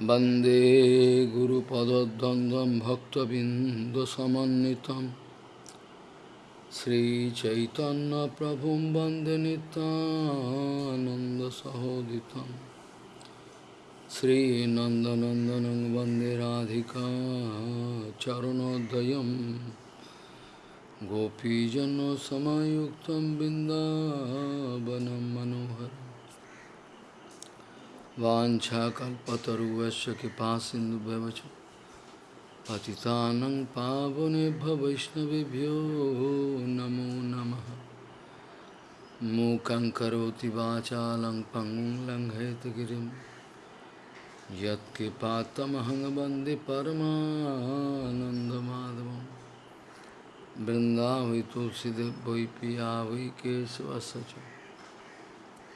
वंदे गुरुपदद्वन्द्वं भक्तबिन्दुसमन्वितं। श्रीचैतन्यप्रभुं वंदे नितानन्दसहोदितं श्रीनन्दनन्दनं वंदे राधिका चरणोदयं गोपीजनसमयुक्तं बिन्दावनं मनोहरम्। वाञ्छाकल्पतरुवस्य कृपा सिन्धुभ्यवच पतितानं पावनेभ्य वैष्णवेभ्यो नमो नमः। मूकं करोति वाचालं पङ्गुं लङ्घयतगिरिं यत्कृपात्तमहं वंदे परमानन्दमाधवं बृन्दावै तुलसीदेव वै पिया वै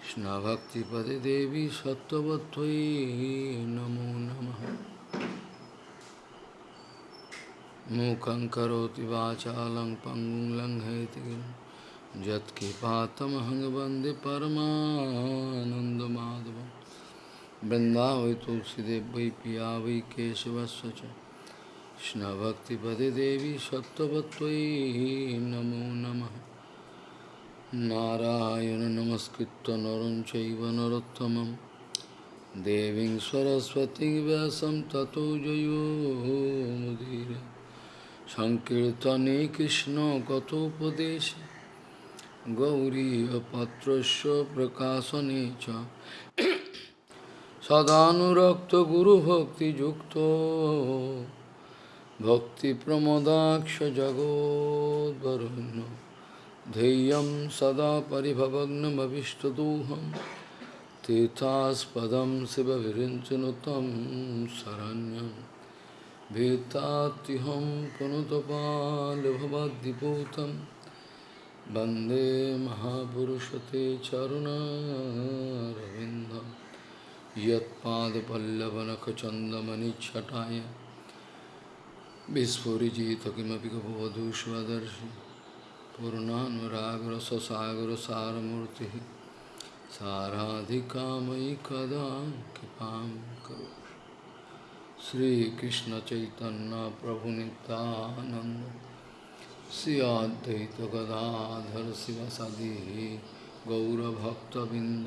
कृष्णभक्तिपदे देवी सत्त्ववत्त्वयि नमो नमः। मूकं करोति वाचालं पङ्गुं लङ्घयति यत्किपातमहं वंदे परमानन्दमाधवं। वृन्दावै तुलसीदेव वै पिया वै केशवस्य च। कृष्णभक्तिपदे देवी सत्त्ववत्त्वयि नमो नमः। नारायण नमस्कृत नर चैव नरोत्तमं देवीं सरस्वती व्यासं ततो जयो मुदीरे सङ्कीर्तने कृष्णकथोपदेशे गौरीयपत्रस्य प्रकाशने च सदानुरक्तगुरुभक्तियुक्तो भक्तिप्रमदाक्ष जगोद्वरुण्य ध्येयं सदा परिभवग्नमभिष्टदोहं, तीर्थास्पदं शिवविरिञ्चनुतं शरण्यं। भीतात्युहं पुनुतपालभवद्दिपूतं वंदे महापुरुषते चरुणारविन्दं। यत्पादपल्लवनखचन्दमनिच्छटाय विस्फुरिजित किमपि गपवधू पूर्णानुरागरससागरसारमूर्ति साराधिकामयि कदा कृपा करो श्रीकृष्ण चैतन्य प्रभु नितानंद श्री अद्वैत गदाधर शिवसदी गौरभक्तबिंद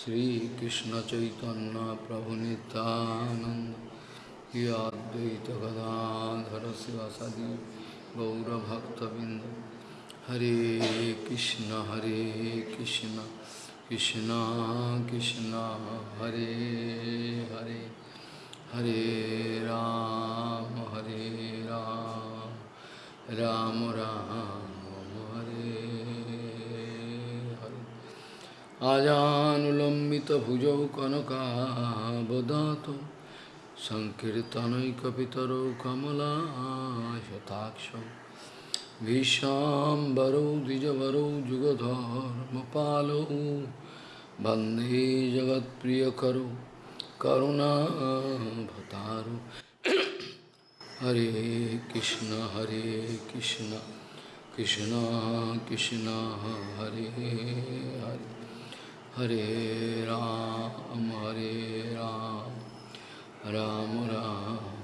श्री कृष्ण चैतन्य प्रभु नित्यानंद या अद्वैत Gadadhar शिवसदी गौरभक्तबिंद Hare Krishna, Hare Krishna, Krishna Krishna, Hare Hare, Hare Ram, Hare Ram, Ram Ram, Hare Hare. Ajanulambita bhujau kanaka bodhato, Sankirtanaikapitaro kamala shataksha. विशाम्बरौ द्विजवरौ जुगधर्मपालौ वंदे जगत्प्रियकरौ करुणाभतारौ। हरे कृष्ण हरे कृष्ण कृष्ण कृष्ण, हरे हरे। हरे राम हरे राम राम राम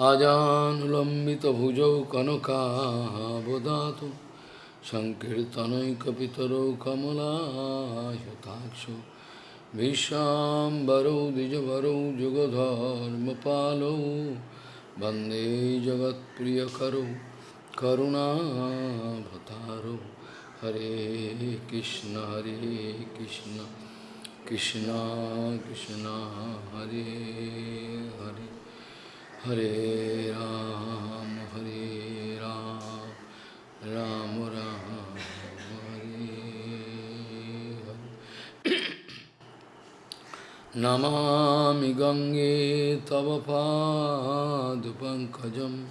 आजानुलम्बितभुजौ कनकाबदातु सङ्कीर्तनैकपितरौ कमलायताक्षौ विश्वाम्बरौ द्विजवरौ, जुगधर्मपालौ, वंदे जगत्प्रियकरौ करुणाभतारौ हरे कृष्ण हरे कृष्ण कृष्ण कृष्ण, हरे हरे। हरे राम हरे राम राम राम, हरे हरे। नमामि गङ्गे तव पादपङ्कजं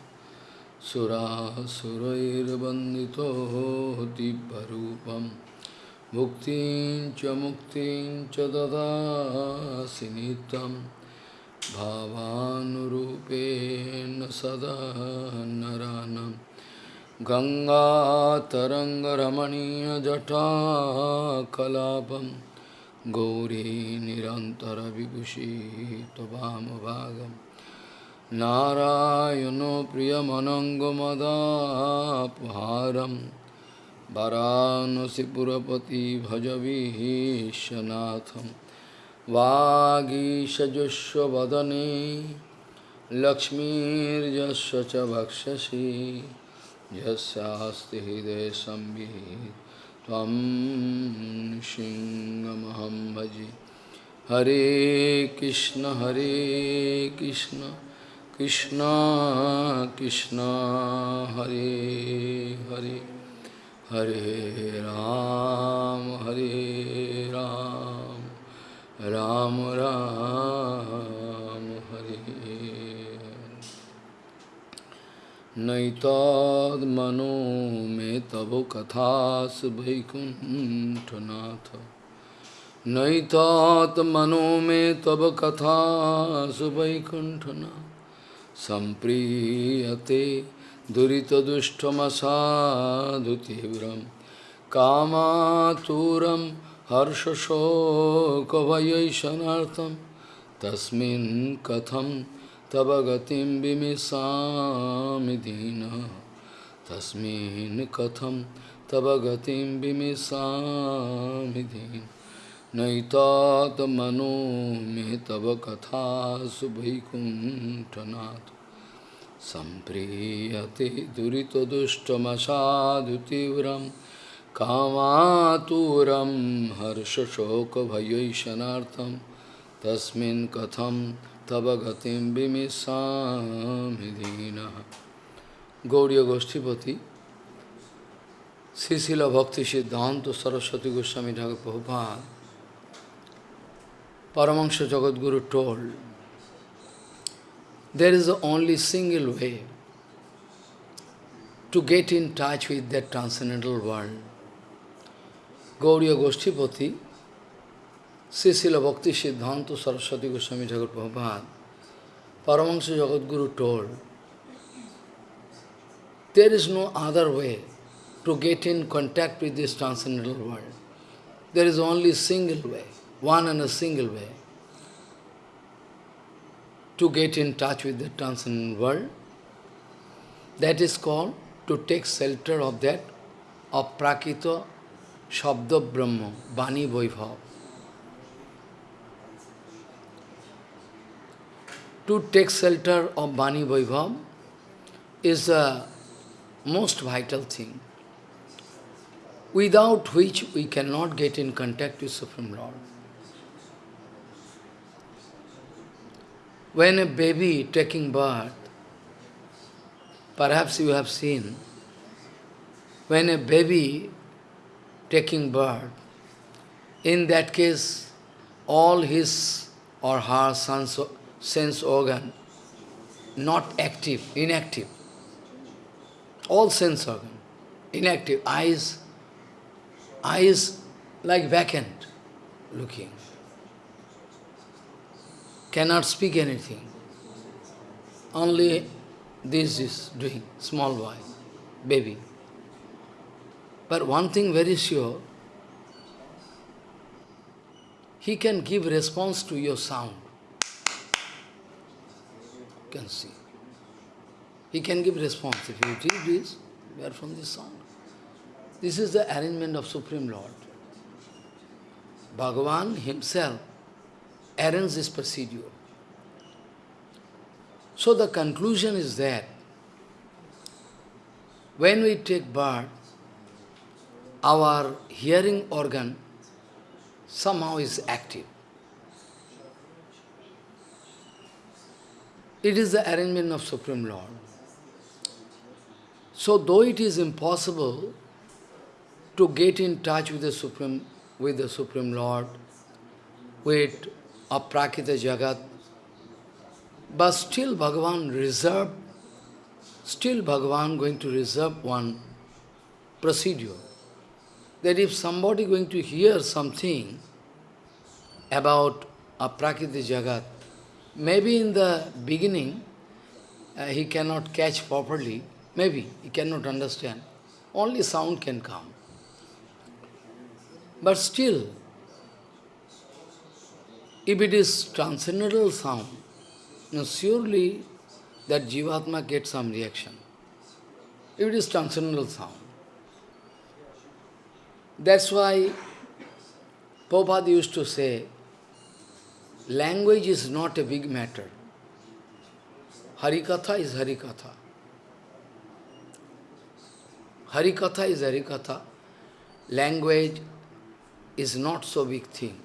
सुरासुरैर्वन्दितो दिव्यरूपं। भुक्तिं च मुक्तिं च ददासि भावानुरूपेण सदा नरानं। गङ्गातरङ्गरमणीयजटाकलापं गौरी निरन्तरविभूषी त्ववामभागम् नारायणो प्रियमनङ्गमदापहारं। वरानसिपुरपति भजवीशनाथं वागीशजुष्वदने लक्ष्मीर्यस्य च भक्षसि यस्यास्ति सिंहमहं भजे। हरे कृष्ण हरे कृष्ण कृष्ण कृष्ण, हरे हरे। हरे राम हरे राम। राम राम, हरे नैताद्मनो मे तव कथास वैकुण्ठनाथ मे तव कथासु वैकुण्ठनाथ सम्प्रीयते दुरितदुष्टमसाधुतीव्रं कामातुरं हर्षशोकभयैषणार्थं तस्मिन् कथं तव गतिं विमिषामि दीनः। तस्मिन् कथं तव गतिं विमिषामि दीनः। नैतात्मनो मे तव सम्प्रीयते दुरितदुष्टमसाधुतीव्रं कामातुरं हर्षशोकभयैषणार्थं तस्मिन् कथं तव गतिं विमिषामि दीनः गौड़ीय गोष्ठीपति श्रीशिल भक्ति सिद्धांत Saraswati Goswami Thakur Prabhupada Paramahansa Jagadguru told, there is only single way to get in touch with that transcendental world. Gauriya Goshtipati, Srila Bhakti Siddhanta Saraswati Goswami Thakur Prabhupada, Paramahansa Jagadguru told, there is no other way to get in contact with this transcendental world. There is only single way one and a single way to get in touch with the transcendental world. That is called to take shelter of that, of Prakita Shabda Brahma, Bani Vaibhav. To take shelter of Bani Vaibhav is the most vital thing, without which we cannot get in contact with Supreme Lord. When a baby taking birth, perhaps you have seen, when a baby taking birth, in that case, all his or her sense, organ not active, inactive. All sense organ, inactive. Eyes, eyes like vacant looking cannot speak anything. Only this is doing, small boy, baby. But one thing very sure, he can give response to your sound. You can see. He can give response. If you do this, we are from this sound. This is the arrangement of Supreme Lord. Bhagavan himself arranges this procedure. So the conclusion is that when we take birth, our hearing organ somehow is active. It is the arrangement of Supreme Lord. So though it is impossible to get in touch with the Supreme, with the Supreme Lord, with of Prakita Jagat. But still Bhagavan reserved, still Bhagavan going to reserve one procedure. That if somebody going to hear something about a Prakriti Jagat, maybe in the beginning uh, he cannot catch properly, maybe he cannot understand. Only sound can come. But still, if it is transcendental sound, surely that Jivatma gets some reaction. If it is transcendental sound. That's why Prabhupada used to say, language is not a big matter. Harikatha is Harikatha. Harikatha is Harikatha. Language is not so big thing.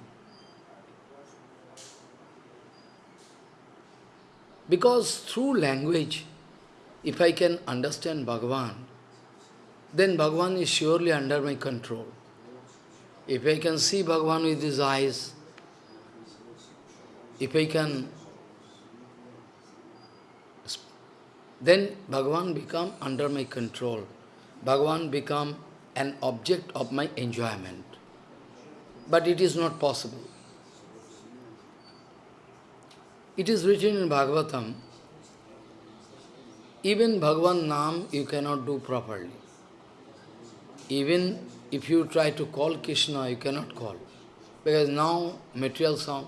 Because through language, if I can understand Bhagavan, then Bhagavan is surely under my control. If I can see Bhagavan with his eyes, if I can, then Bhagavan become under my control. Bhagavan become an object of my enjoyment. But it is not possible. It is written in Bhagavatam, even Bhagavan Nam you cannot do properly. Even if you try to call Krishna, you cannot call. Because now material sound.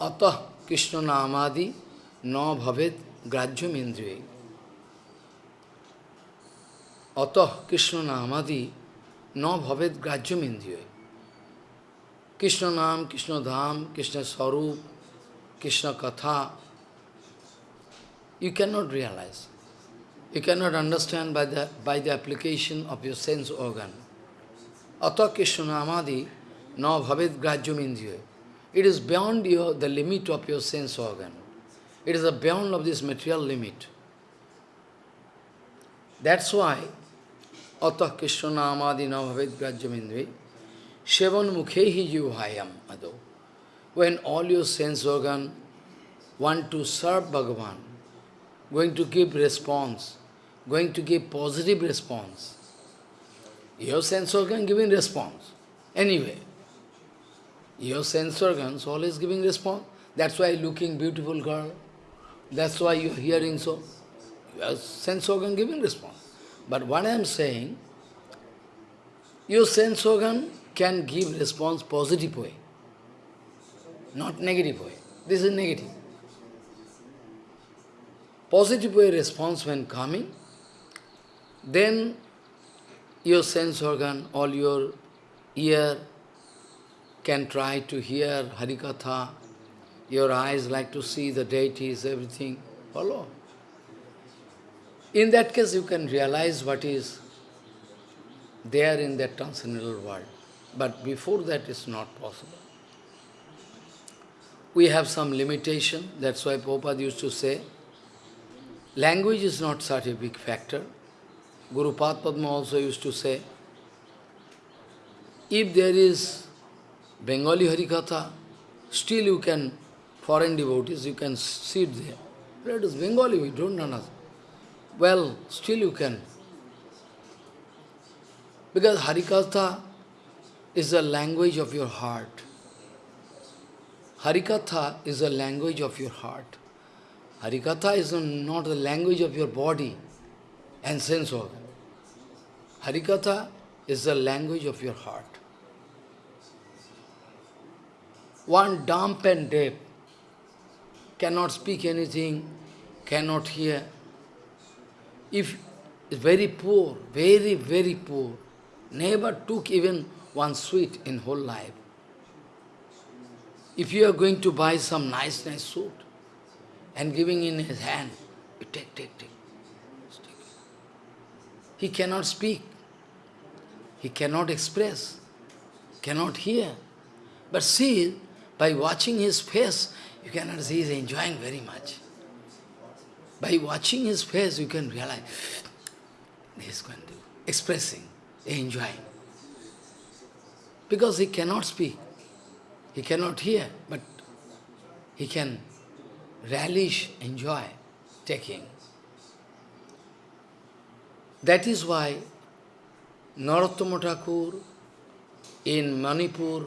Atah Krishna Namadi na bhavet grajyam indriya. Atah Krishna Namadi na bhavet grajyam indriya. Krishna Nam, Krishna Dham, Krishna Sarup, Krishna Katha, you cannot realize. You cannot understand by the, by the application of your sense organ. Atha Krishna Namadi na bhavet grajyam indriya. It is beyond your, the limit of your sense organ. It is beyond of this material limit. That's why Atah Krishna Namadi na bhavet grajyam indriya. Shevan mukhehi jivhayam ado when all your sense organ want to serve Bhagavan, going to give response, going to give positive response, your sense organ giving response. Anyway, your sense organs always giving response. That's why looking beautiful girl. That's why you're hearing so. Your sense organ giving response. But what I am saying, your sense organ can give response positive way not negative way. This is negative. Positive way response when coming, then your sense organ, all your ear can try to hear Harikatha, your eyes like to see the deities, everything, follow. In that case, you can realize what is there in that transcendental world. But before that, it's not possible we have some limitation. That's why Prabhupada used to say, language is not such a big factor. Guru Padma also used to say, if there is Bengali Harikatha, still you can, foreign devotees, you can sit there. But it is Bengali, we don't know understand. Well, still you can. Because Harikatha is the language of your heart. Harikatha is the language of your heart. Harikatha is not the language of your body and sense organ. Harikatha is the language of your heart. One dumb and deaf cannot speak anything, cannot hear. If very poor, very, very poor, never took even one sweet in whole life, if you are going to buy some nice, nice suit and giving in his hand, you take, take, take. He cannot speak. He cannot express, cannot hear. But see, by watching his face, you cannot see he is enjoying very much. By watching his face, you can realize, hmm, he is going to expressing, enjoying. Because he cannot speak. He cannot hear, but he can relish, enjoy taking. That is why Narottama Thakur in Manipur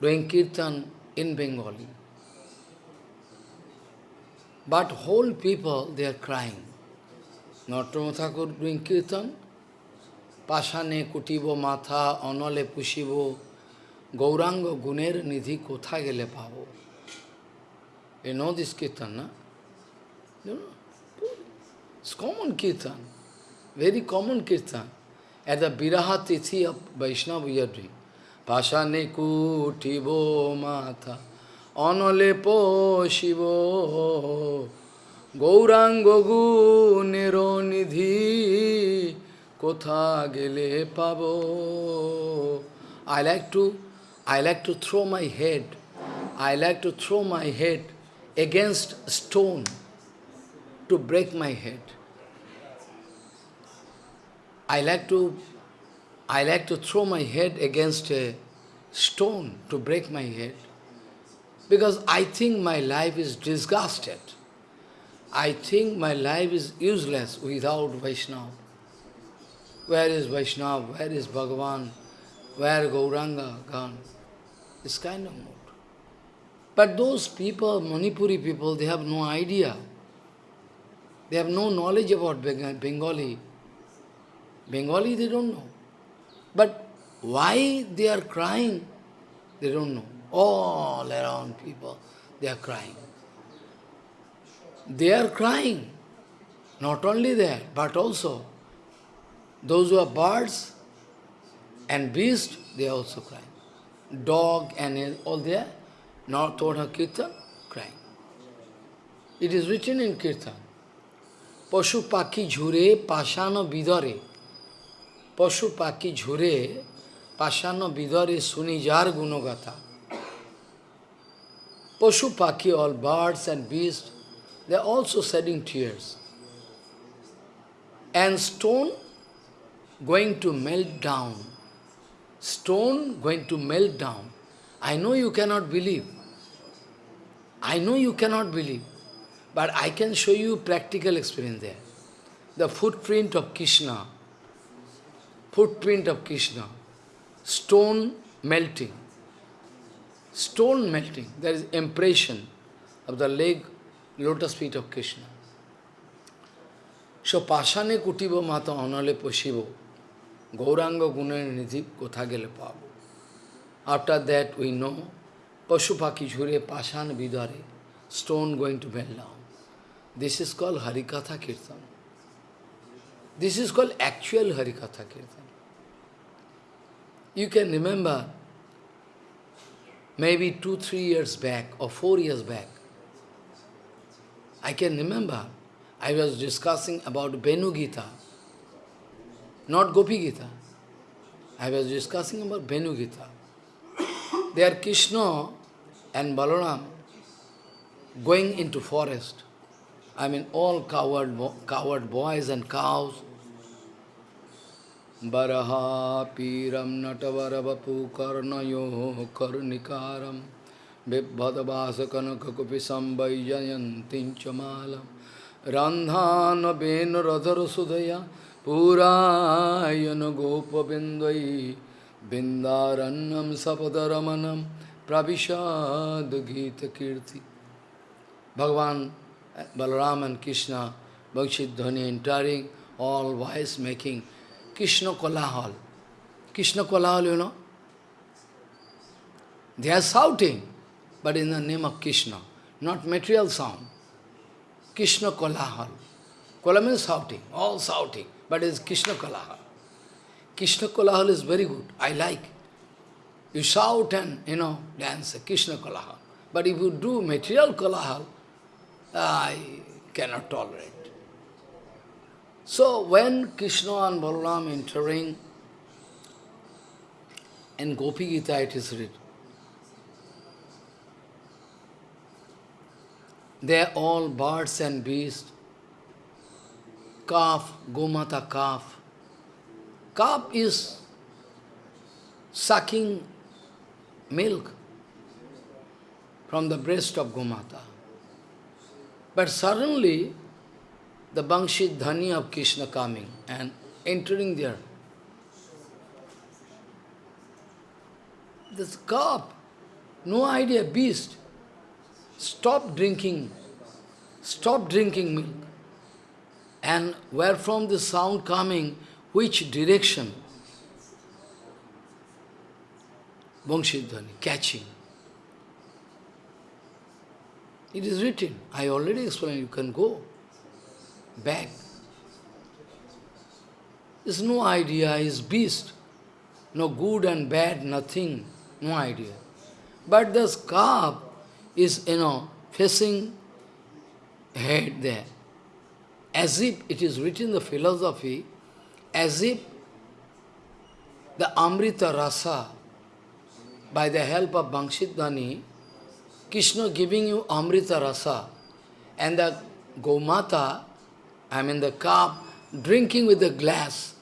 doing kirtan in Bengali. But whole people, they are crying. Narottama Thakur doing kirtan, Pashane kutibo matha, anole pushibo, Gauranga গুণের নিধি কোথায় গেলে পাবো You know this kirtan, na? You know? It's common kirtan, very common kirtan. At the Biraha Tithi of Vaishnava, we are doing. Bo Mata matha analepo shivo. Gauranga নিরনিধি কোথা গেলে পাব I like to I like to throw my head I like to throw my head against stone to break my head I like to I like to throw my head against a stone to break my head because I think my life is disgusted. I think my life is useless without Vaishnava. Where is Vaishnava? Where is Bhagavan? Where Gauranga gone? This kind of mood. But those people, Manipuri people, they have no idea. They have no knowledge about Bengali. Bengali, they don't know. But why they are crying, they don't know. All around people, they are crying. They are crying. Not only there, but also those who are birds and beasts, they are also crying. Dog and all there, not only Kirtan, crying. It is written in Kirtan. Pashupaki jure jhure pashana vidare. পশু পাখি ঝুরে পাষাণ বিদরে শুনি যার গুণগাথা পশু পাখি all birds and beasts they are also shedding tears and stone going to melt down stone going to melt down I know you cannot believe I know you cannot believe but I can show you practical experience there. The footprint of Krishna, footprint of Krishna, stone melting, stone melting, there is impression of the leg, lotus feet of Krishna. So, Pashane kutibo mata anale poshibo, Gauranga gunan nidhi kotha gele. After that we know, Pashupaki jhure pashan vidare, stone going to melt down. This is called Harikatha Kirtan. This is called actual Harikatha Kirtan. You can remember, maybe two, three years back or four years back, I can remember, I was discussing about Benu Gita, not Gopi Gita. I was discussing about Benu Gita. There Krishna and Balaram going into forest. I mean, all coward, coward boys and cows. Baraha piram natavarabapu karnayo karnikaram Vibhadavasa kanakakupi sambayayantin chamalam Randhana ben radhara sudaya Purayana gopavindai Bindarannam sapadaramanam Pravishad Gita Kirti Bhagavan Balaram and Krishna, Bhakshit entering, all wise making, Krishna Kolahal. Krishna Kolahal, you know. They are shouting, but in the name of Krishna, not material sound. Krishna Kolahal. Kola means shouting, all shouting, but it's Krishna Kolahal. Krishna Kolahal is very good, I like. You shout and, you know, dance, Krishna Kolahal. But if you do material Kolahal, I cannot tolerate. So when Krishna and Balaram entering, in Gopi Gita it is written, they are all birds and beasts, calf, Gomata calf. Calf is sucking milk from the breast of Gomata. But suddenly, the Bangshit Dhani of Krishna coming and entering there. This cup, no idea, beast, stop drinking, stop drinking milk. And where from the sound coming, which direction? Bangshidhani, catching. It is written. I already explained. You can go back. There's no idea. Is beast. No good and bad, nothing. No idea. But the calf is, you know, facing head there. As if it is written in the philosophy, as if the Amrita Rasa, by the help of Bangshidhani, Krishna giving you Amrita Rasa, and the Gomata, I mean the cup, drinking with the glass.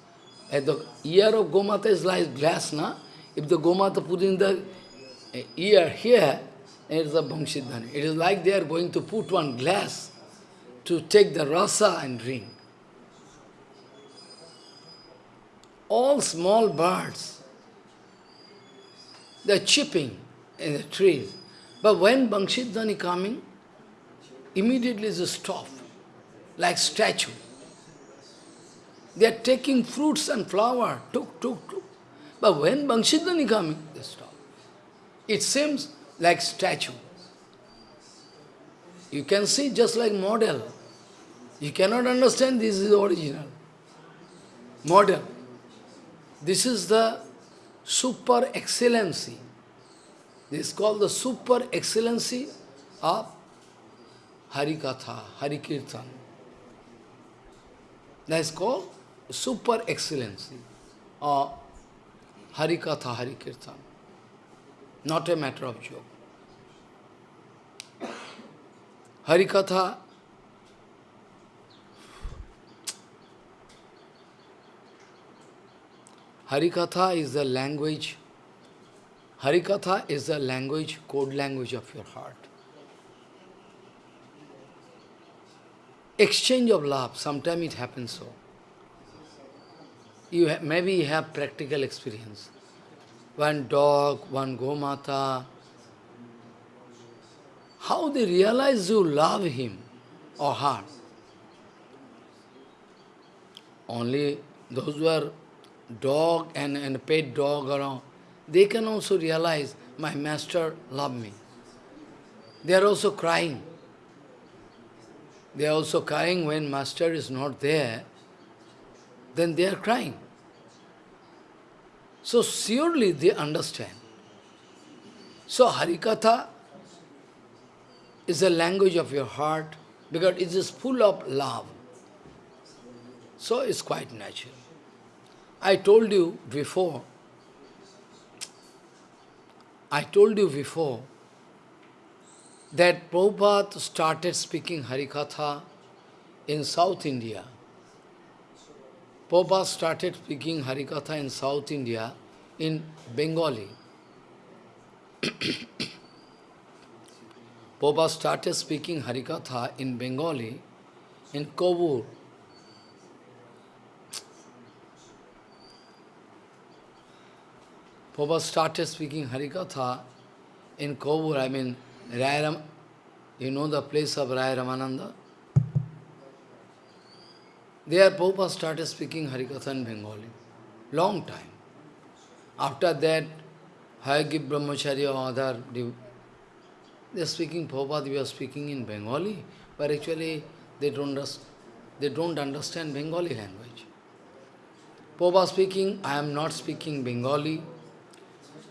At the ear of Gomata is like glass, na? If the Gomata put in the ear here, it is a Bangshidhani. It is like they are going to put one glass to take the rasa and drink. All small birds, they are chipping in the trees. But when Bangshidhani coming, immediately they stop, like statue. They are taking fruits and flower, took, took, took. But when Bangshidhani coming, they stop. It seems like statue. You can see just like model. You cannot understand this is original. Model. This is the super excellency. This is called the super excellency of Harikatha, Harikirtan. That is called super excellency of Harikatha, Harikirtan. Not a matter of joke. Harikatha Harikatha is the language, Harikatha is the language, code language of your heart. Exchange of love, sometimes it happens so. You maybe you have practical experience. One dog, one gomata, how they realize you love him or her. Only those who are dog and, and pet dog around, they can also realize my master love me. They are also crying. They are also crying when master is not there, then they are crying. So surely they understand. So Harikatha is the language of your heart because it is full of love. So it's quite natural. I told you before, I told you before that Prabhupada started speaking Harikatha in South India. Prabhupada started speaking Harikatha in South India in Bengali. Prabhupada started speaking Harikatha in Bengali in Kovur, Prabhupada started speaking Harikatha in Kovur, I mean, Raya you know the place of Raya Ramananda? There Prabhupada started speaking Harikatha in Bengali, long time. After that, Hayagib Brahmacharya or other, they are speaking, Prabhupada, we are speaking in Bengali, but actually they don't, they don't understand Bengali language. Prabhupada speaking, I am not speaking Bengali,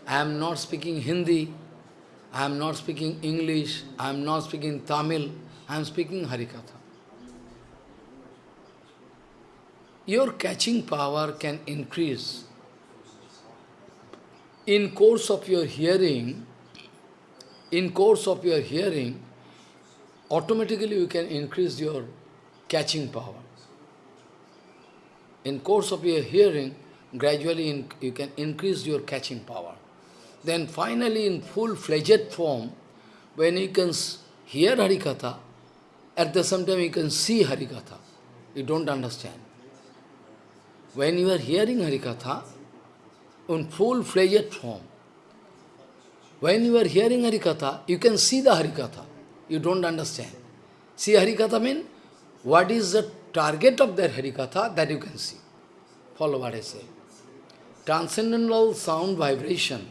I am not speaking Hindi, I am not speaking English, I am not speaking Tamil, I am speaking Harikatha. Your catching power can increase. In course of your hearing, in course of your hearing, automatically you can increase your catching power. In course of your hearing, gradually in, you can increase your catching power. Then finally in full-fledged form, when you can hear Harikatha, at the same time you can see Harikatha. You don't understand. When you are hearing Harikatha, in full-fledged form, when you are hearing Harikatha, you can see the Harikatha. You don't understand. See Harikatha mean, what is the target of that Harikatha, that you can see. Follow what I say. Transcendental sound vibration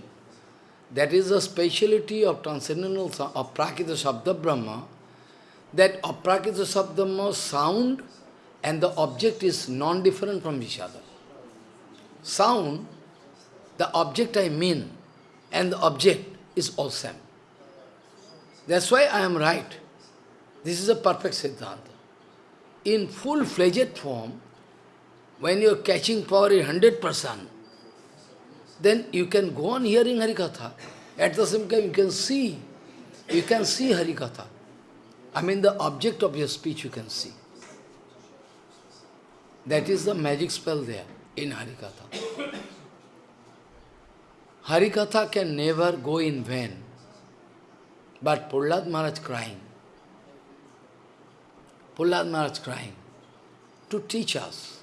That is the speciality of transcendental of Prakita Sabda Brahma, that Aprakita Sabdhamma sound and the object is non-different from each other. Sound, the object I mean, and the object is all same. That's why I am right. This is a perfect Siddhanta. In full-fledged form, when you are catching power in 100%, then you can go on hearing Harikatha. At the same time, you can see, you can see Harikatha. I mean, the object of your speech you can see. That is the magic spell there in Harikatha. Harikatha can never go in vain. But Prahlad Maharaj crying. Prahlad Maharaj crying to teach us.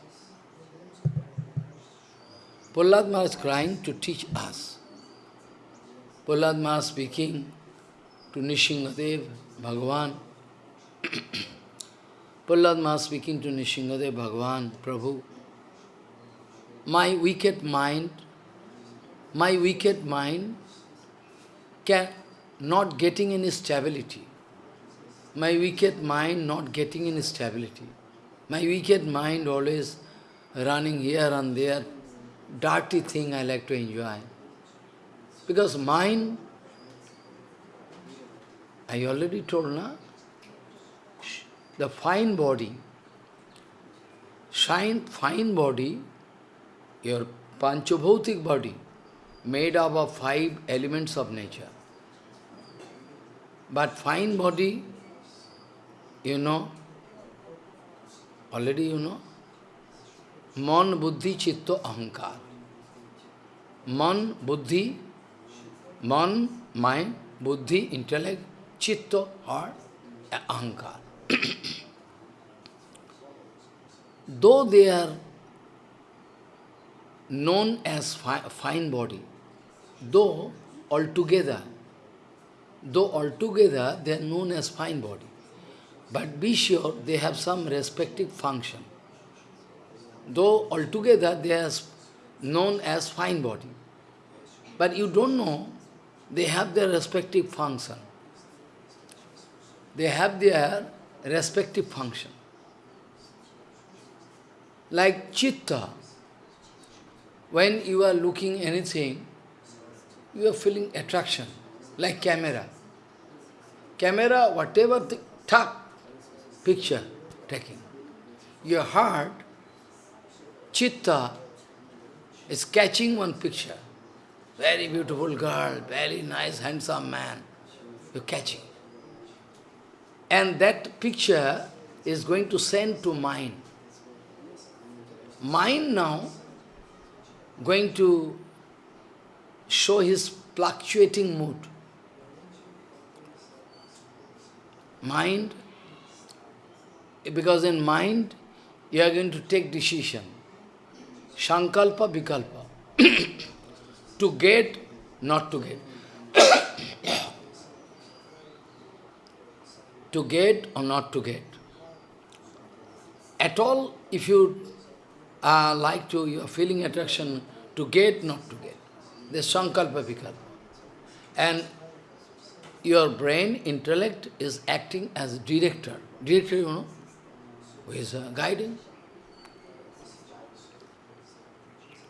Prahlad Maharaj crying to teach us. Prahlad Maharaj speaking to Nrisinghadev, Bhagavan, Prahlad Maharaj speaking to Nrisinghadev Bhagavan, Prabhu, my wicked mind, my wicked mind can not getting any stability. My wicked mind not getting any stability. My wicked mind always running here and there, dirty thing I like to enjoy. Because mind, I already told, na? the fine body, shine, fine body, your panchabhautik body, made up of five elements of nature. But fine body, you know, already you know, man, buddhi, chitta, ahankar. Man, buddhi, man, mind, buddhi, intellect, chitta, heart, ahankar. though they are known as fi fine body, though altogether, though altogether they are known as fine body, but be sure they have some respective function. Though altogether they are known as fine body, but you don't know they have their respective function. They have their respective function. Like chitta, when you are looking anything, you are feeling attraction, like camera. Camera, whatever the tuck, picture taking. Your heart, chitta, is catching one picture. Very beautiful girl, very nice, handsome man. You're catching. And that picture is going to send to mind. Mind now going to show his fluctuating mood. Mind, because in mind you are going to take decision. Sankalpa, Vikalpa. to get, not to get. to get or not to get. At all, if you uh, like to, you are feeling attraction to get, not to get. The sankalpa vikalpa. And your brain, intellect is acting as director. Director, you know, who is uh, guiding.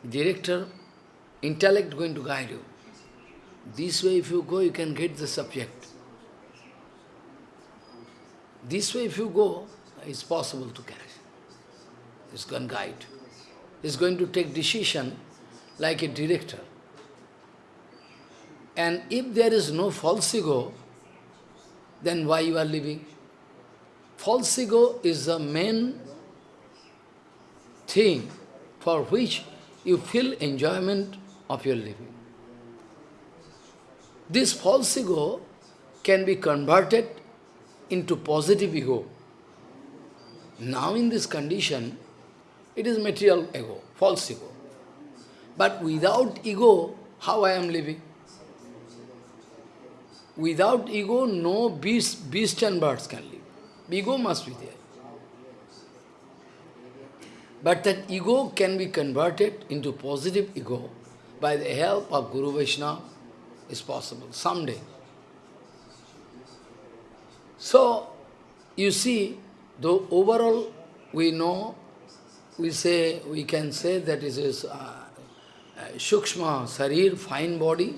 Director, intellect going to guide you. This way if you go, you can get the subject. This way if you go, it's possible to catch. It's going to guide. It's going to take decision like a director. And if there is no false ego, then why you are living? False ego is the main thing for which you feel enjoyment of your living. This false ego can be converted into positive ego. Now in this condition, it is material ego, false ego. But without ego, how I am living? Without ego, no beast, beast and birds can live. Ego must be there. But that ego can be converted into positive ego by the help of Guru Vaishnava, is possible, someday. So, you see, though overall we know, we say, we can say that it is uh, uh, Shukshma, Sarir, fine body,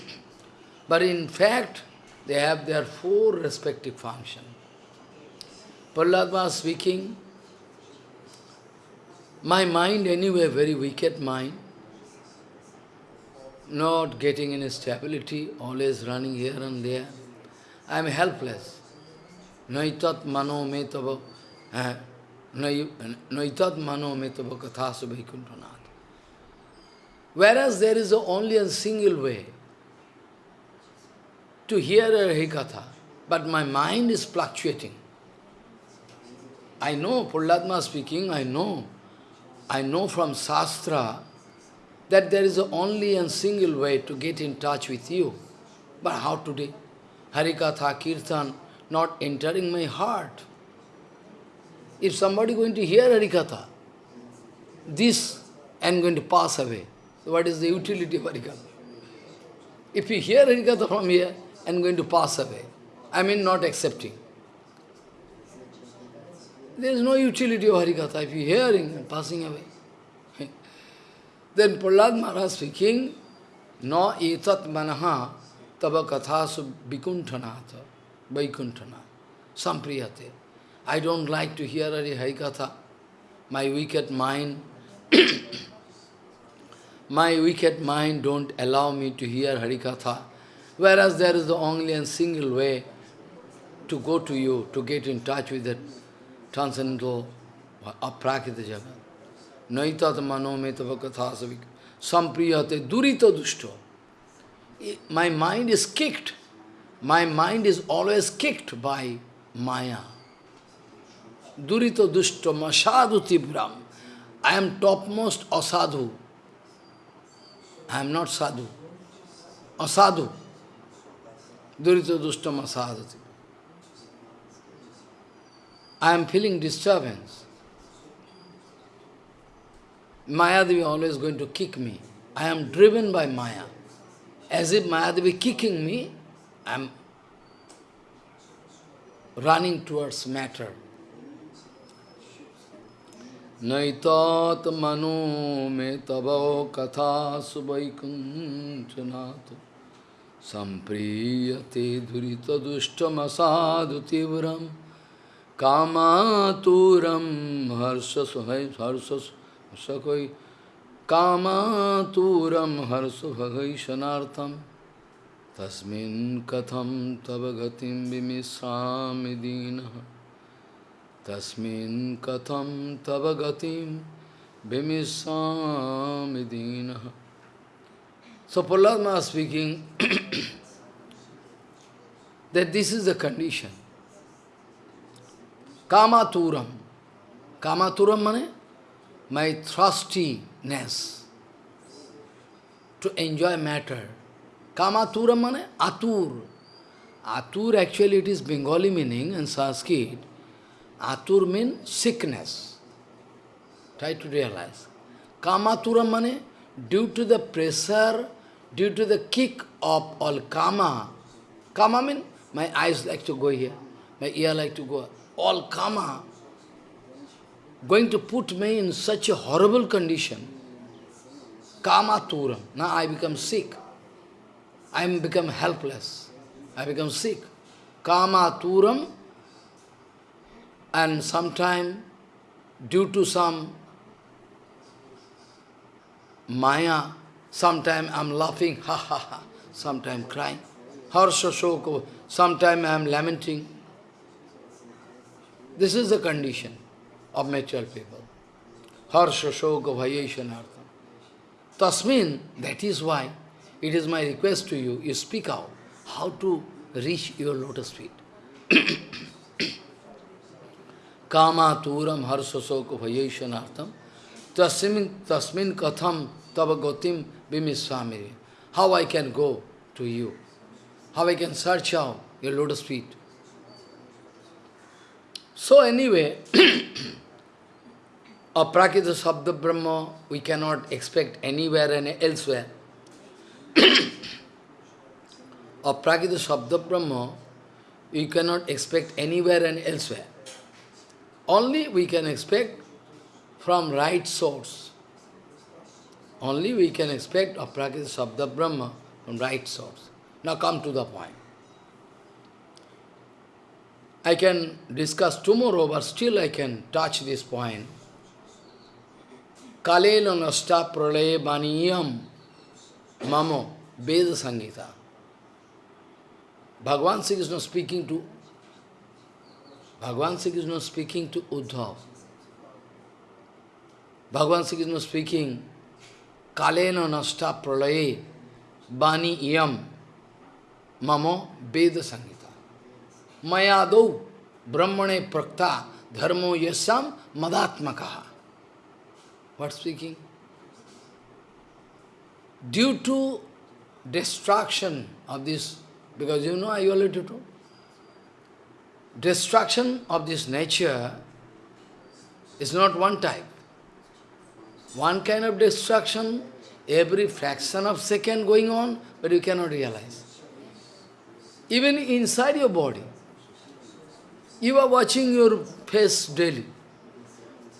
but in fact, they have their four respective functions. Prahlad was speaking, my mind anyway, very wicked mind, not getting any stability, always running here and there. I am helpless. Naitat mano me tava, eh, naitat mano me tava kathasu vaikuntanath. Whereas there is only a single way to hear a Harikatha, but my mind is fluctuating. I know, Pulladma speaking, I know, I know from Shastra that there is only a single way to get in touch with you. But how today? Harikatha, Kirtan, not entering my heart. If somebody going to hear Harikatha, this and going to pass away. So What is the utility of Harikatha? If you hear Harikatha from here and going to pass away, I mean not accepting. There is no utility of Harikatha if you hearing and passing away. Then Prahlad Maharaj speaking, No etat manaha tava kathasu vikuntanatha, vaikuntana, sampriyate. I don't like to hear any Harikatha. My wicked mind, my wicked mind don't allow me to hear Harikatha. Whereas there is the only and single way to go to you, to get in touch with that transcendental aprakita jagat. Naitat mano metava kathasavik sampriyate durita dushto. My mind is kicked. My mind is always kicked by Maya. Durita dushto masadu tibram. I am topmost asadhu. I am not sadhu. Asadhu. Durita dushto masadu tibram. I am feeling disturbance. Mayadevi always going to kick me. I am driven by Maya. As if Mayadevi kicking me, I am running towards matter. Naitat manu me tavo katha subaikunchanato sampriyate durita dushtamasadu tivram कामातुरम हर्ष हर्ष सकै कामातुरम हर्ष भगैशनार्थम तस्मिन् कथम तव गतिं विमिश्रामि दीनः। तस्मिन् कथम तव गतिं विमिश्रामि दीनः। So, Prahlad speaking, that this is the condition. Kamaturam. Kamaturam mane? My thirstiness to enjoy matter. Kamaturam mane? Atur. Atur actually it is Bengali meaning in Sanskrit. Atur means sickness. Try to realize. Kamaturam mane? Due to the pressure, due to the kick of all kama. Kama means my eyes like to go here, my ear like to go all karma, going to put me in such a horrible condition. Kama turam. Now I become sick. I become helpless. I become sick. Kama turam. And sometime, due to some maya, sometime I'm laughing, ha ha ha, sometime crying. Harsha shoko, sometime I'm lamenting. This is the condition of mature people. Harsha, shoka, bhayeshanartham. Tasmin, that is why it is my request to you, you speak out how to reach your lotus feet. Kama turam harsha soka bhayeshanartham. Tasmin, tasmin katham tava gotim bimisvamiri. How I can go to you? How I can search out your lotus feet? So anyway, a Prakita Sabda Brahma we cannot expect anywhere and elsewhere. of Prakita Sabda Brahma, we cannot expect anywhere and elsewhere. Only we can expect from right source. Only we can expect of Prakita Sabda Brahma from right source. Now come to the point. I can discuss tomorrow, but still I can touch this point. Kalena nasta pralaya baniyam mamo Veda Sangita. Bhagavan is not speaking to Bhagavan is not speaking to Uddhav. Bhagavan is not speaking Kalena nasta pralaye bani yam mamo Veda Sangita. Mayadau brahmane prakta dharmo yasam madatmakaha. What speaking? Due to destruction of this, because you know I already told, destruction of this nature is not one type. One kind of destruction, every fraction of second going on, but you cannot realize. Even inside your body, you are watching your face daily.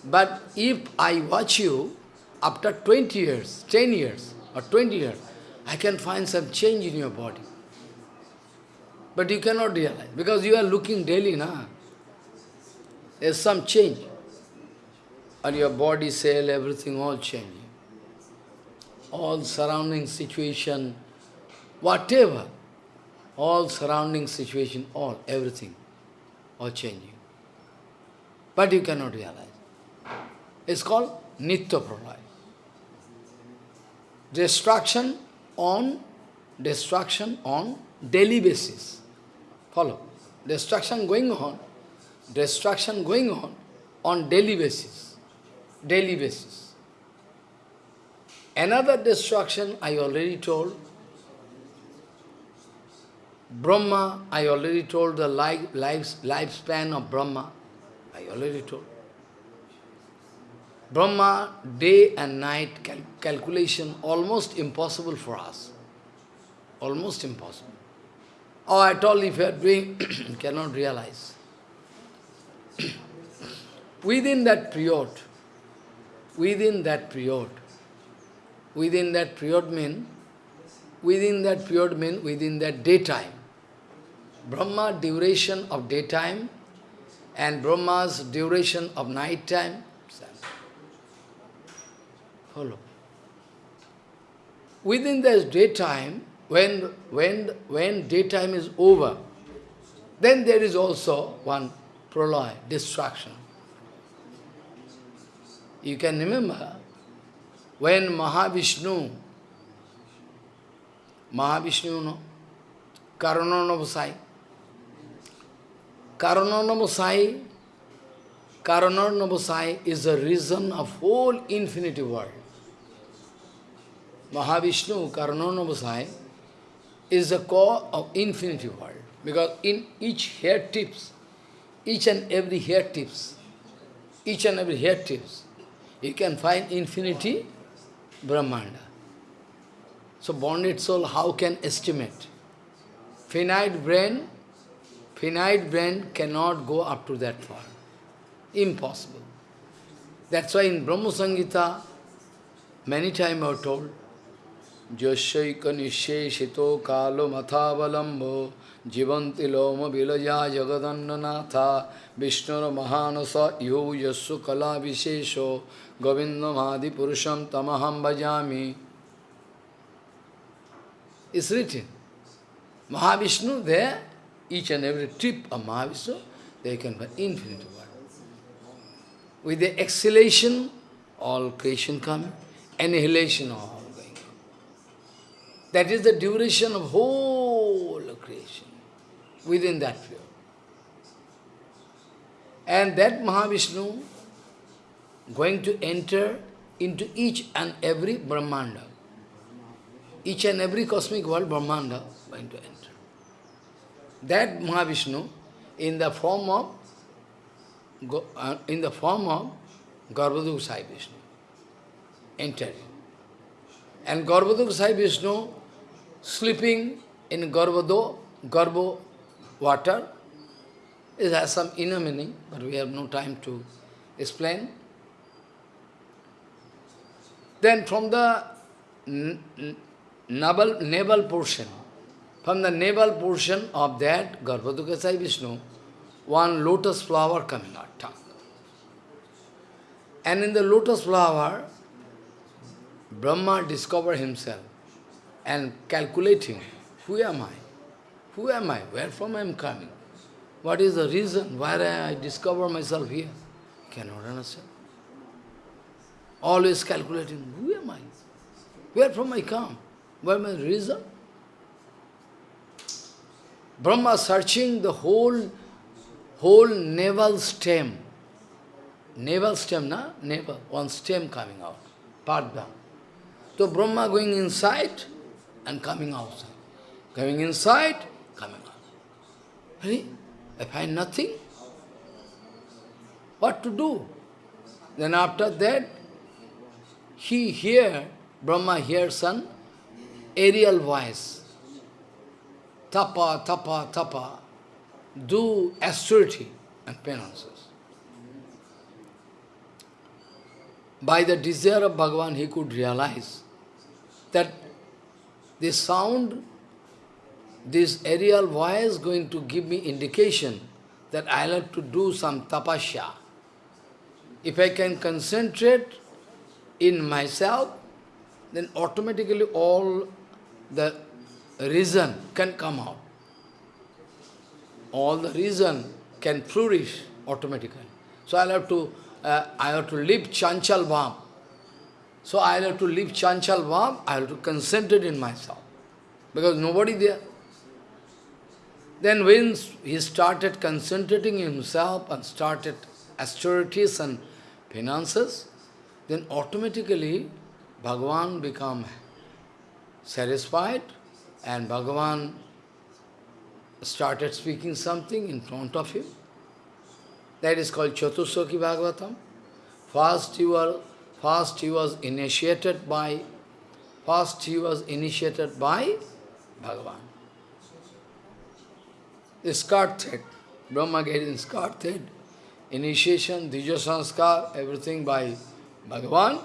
But if I watch you after 20 years, 10 years, or 20 years, I can find some change in your body. But you cannot realize, because you are looking daily, na? There's some change. And your body, cell, everything all changing. All surrounding situation, whatever, all surrounding situation, all, everything, all changing. But you cannot realize. It's called Nitya Pralaya. Destruction on destruction on daily basis. Follow. Destruction going on, destruction going on on daily basis. Daily basis. Another destruction I already told. Brahma, I already told the life, life, lifespan of Brahma. I already told. Brahma, day and night cal calculation, almost impossible for us. Almost impossible. Oh, at all, if you are doing, cannot realize. within that period, within that period, within that period mean, within that period mean, within that daytime, Brahma duration of daytime and Brahma's duration of night time, Follow. Within this daytime, when, when, when daytime is over, then there is also one proloy, destruction. You can remember when Mahavishnu, Mahavishnu, no, Karananavasai, Karananavasai, Karananavasai is the reason of whole infinity world. Mahavishnu, Karananavasai, is the core of infinity world. Because in each hair tips, each and every hair tips, each and every hair tips, you can find infinity Brahmanda. So bonded soul, how can estimate? Finite brain, finite brain cannot go up to that far, Impossible. That's why in Brahma Samhita, many times I have told, Jyasyaika nisheshito kalo mathavalambho jivanti loma vilaja jagadandanatha vishnur mahanasa iho yassu kala vishesho govindam adi purusham tamaham bhajami. It's written. Mahavishnu there each and every trip of Mahavishnu, they can find infinite world. With the exhalation, all creation come, annihilation all. going. That is the duration of whole creation, within that period. And that Mahavishnu going to enter into each and every Brahmanda. Each and every cosmic world, Brahmanda, going to enter. That Mahavishnu, in the form of uh, in the form of Garbhodakasai Vishnu, entering. And Garbhodakasai Vishnu sleeping in Garbhado, Garbho water. It has some inner meaning, but we have no time to explain. Then from the navel, navel portion, from the navel portion of that Garbhodakasai Vishnu, one lotus flower coming out. And in the lotus flower, Brahma discovered himself and calculating, who am I? Who am I? Where from I am coming? What is the reason why I discover myself here? Cannot understand. Always calculating, who am I? Where from I come? What my reason? Brahma searching the whole, whole navel stem. Navel stem, na? Navel, one stem coming out. Padma. So Brahma going inside and coming outside. Coming inside, coming out. Really? I find nothing. What to do? Then after that, he hear, Brahma hears some aerial voice. Tapa, tapa, tapa. Do austerity and penances. By the desire of Bhagavan, he could realize that this sound, this aerial voice going to give me indication that I'll have to do some tapasya. If I can concentrate in myself, then automatically all the reason can come out. All the reason can flourish automatically. So I'll have to, uh, I have to leave Chanchal Bham. So I'll have to leave Chanchal Bham, I'll have to concentrate in myself. Because nobody there. Then when he started concentrating himself and started austerities and finances, then automatically Bhagavan become satisfied and Bhagavan started speaking something in front of him. That is called Chatusloki Bhagavatam. First he was, first he was initiated by, first he was initiated by Bhagavan. The Brahma skirt thread, initiation, Dija Sanskar, everything by Bhagavan.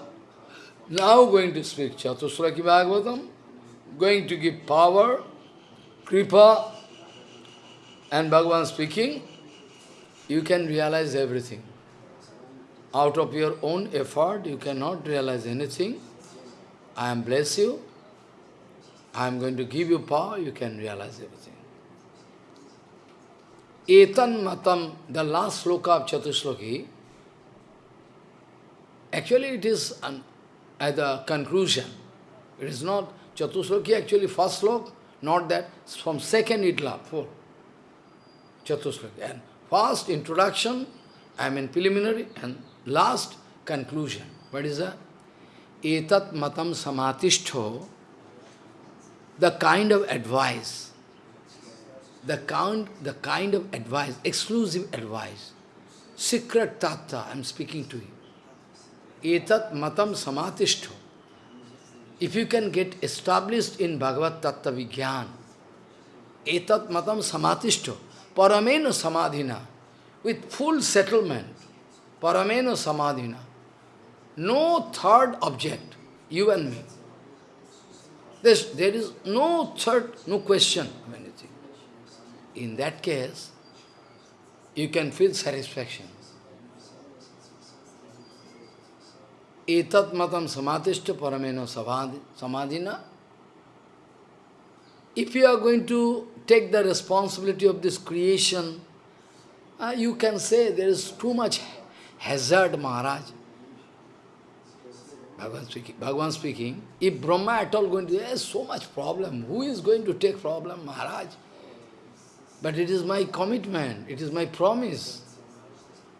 Now going to speak Chatusloki Bhagavatam, going to give power, kripa, and Bhagavan speaking, you can realize everything. Out of your own effort, you cannot realize anything. I am bless you. I am going to give you power, you can realize everything. Etan matam, the last sloka of Chatusloki, actually it is an at the conclusion. It is not Chatusloki, actually first slok, not that, from second itla, four. Chatusloki. And first introduction, I mean preliminary, and last conclusion. What is that? Etat matam samatishto, the kind of advice, the kind, the kind of advice, exclusive advice, secret tattva, I am speaking to you etat matam samatishto. If you can get established in Bhagavad Tattva Vigyan, etat matam samatishto, paramena samadhina, with full settlement, paramena samadhina, no third object, you and me. There is no third, no question of anything. In that case, you can feel satisfaction. Etat matam samadhishta samadhina. If you are going to take the responsibility of this creation, uh, you can say there is too much hazard, Maharaj. Bhagavan speaking, Bhagavan speaking, if Brahma at all going to, there is so much problem. Who is going to take problem, Maharaj? But it is my commitment, it is my promise.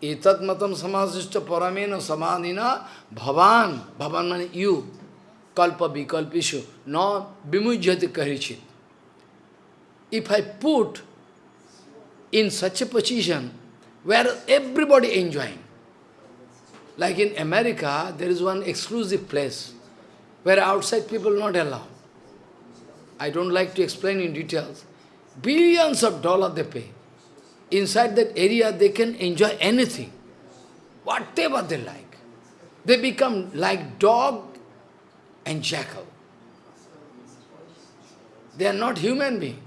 एतत मतम समाधिष्ट परमेन समाधि न भवान भवान मान you कल्प विकल्पिशु न विमुजत कहचित if I put in such a position we are everybody enjoying like in America there is one exclusive place where outside people not allow I don't like to explain in details billions of dollar they pay Inside that area they can enjoy anything, whatever they like. They become like dog and jackal. They are not human being.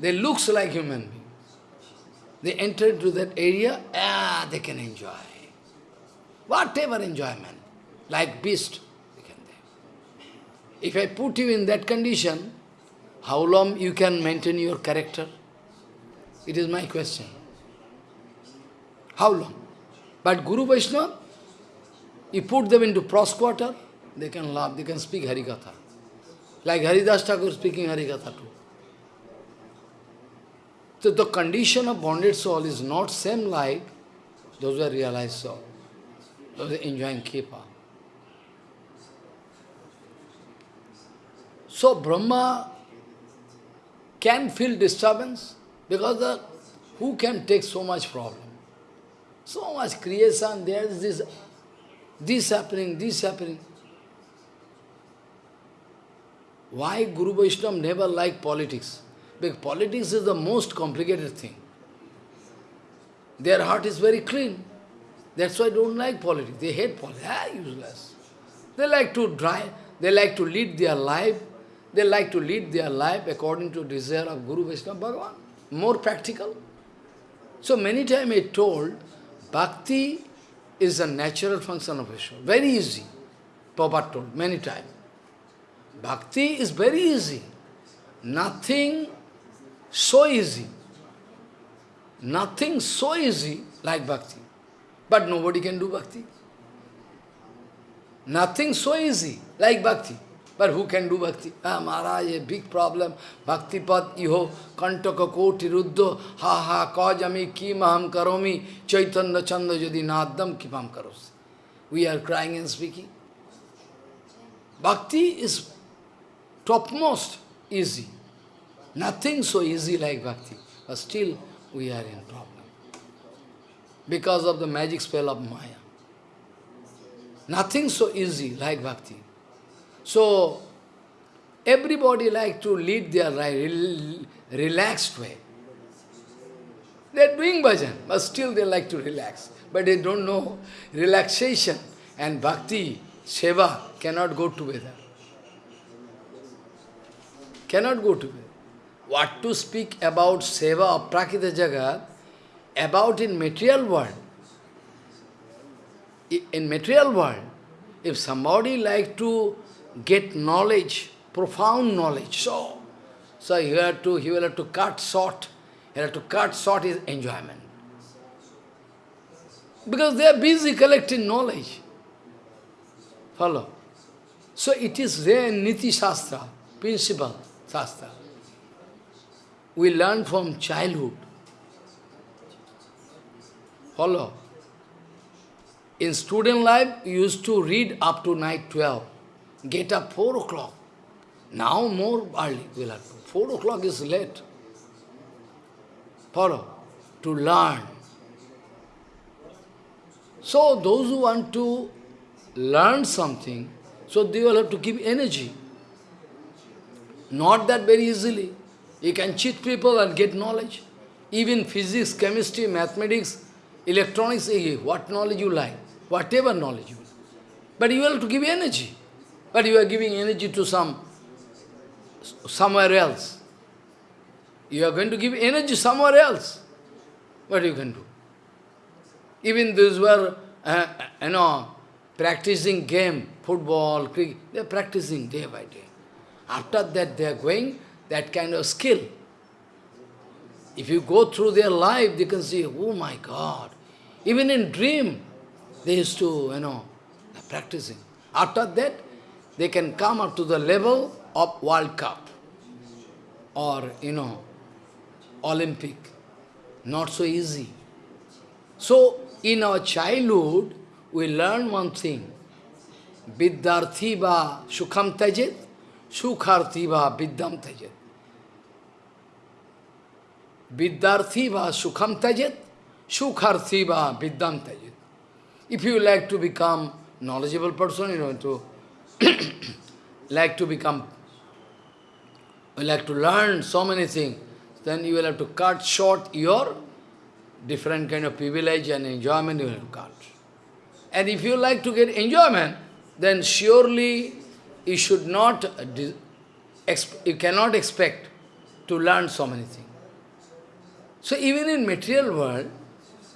They looks like human being. They enter into that area, ah, they can enjoy. Whatever enjoyment, like beast, If I put you in that condition, how long you can maintain your character? It is my question. How long? But Guru Vaishnava, you put them into prosquater, they can laugh, they can speak Harikatha. Like Haridas Thakur speaking Harikatha too. So the condition of bonded soul is not same like those who are realized soul, those who are enjoying Kripa. So Brahma can feel disturbance because the, who can take so much problem? So much creation, there is this, this happening, this happening. Why Guru Vaishnava never like politics? Because politics is the most complicated thing. Their heart is very clean. That's why they don't like politics. They hate politics. Ah, useless. They like to drive, they like to lead their life. They like to lead their life according to desire of Guru Vaishnava Bhagavan. More practical. So many times I told, bhakti is a natural function of Vishnu. Very easy. Prabhupada told many times. Bhakti is very easy. Nothing so easy. Nothing so easy like bhakti. But nobody can do bhakti. Nothing so easy like bhakti. But who can do bhakti? Ah, Maharaj, a big problem. Bhakti pad iho kantaka koti ruddho ha ha kajami ki maham karomi chaitanya chanda jadi nadam kipam karos. We are crying and speaking. Bhakti is topmost easy. Nothing so easy like bhakti. But still we are in problem. Because of the magic spell of Maya. Nothing so easy like bhakti. So, everybody like to lead their life relaxed way. They are doing bhajan, but still they like to relax. But they don't know relaxation and bhakti, seva cannot go together. Cannot go together. What to speak about seva of Prakita Jagat, about in material world. In material world, if somebody like to get knowledge, profound knowledge, so, so you have to, he will have to cut short, he have to cut short his enjoyment. Because they are busy collecting knowledge. Follow? So it is there in Niti Shastra, principle Shastra we learn from childhood. Follow. In student life, we used to read up to night 12. Get up 4 o'clock. Now more early have to. 4 o'clock is late. Follow. To learn. So those who want to learn something, so they will have to give energy. Not that very easily. You can cheat people and get knowledge. Even physics, chemistry, mathematics, electronics, eh, what knowledge you like, whatever knowledge you like. But you have to give energy. But you are giving energy to some, somewhere else. You are going to give energy somewhere else. What you can do? Even those were, uh, you know, practicing game, football, cricket, they are practicing day by day. After that, they are going that kind of skill. If you go through their life, they can see, oh my God. Even in dream, they used to, you know, practicing. After that, they can come up to the level of World Cup or, you know, Olympic. Not so easy. So, in our childhood, we learn one thing. Vidyarthi va sukham tajit, sukharthi va vidyam tajit. Vidyarthi va sukham tajit, sukharthi va vidyam tajit. If you like to become knowledgeable person, you know, to like to become like to learn so many things, then you will have to cut short your different kind of privilege and enjoyment you will have to cut. And if you like to get enjoyment, then surely you should not, you cannot expect to learn so many things. So even in material world,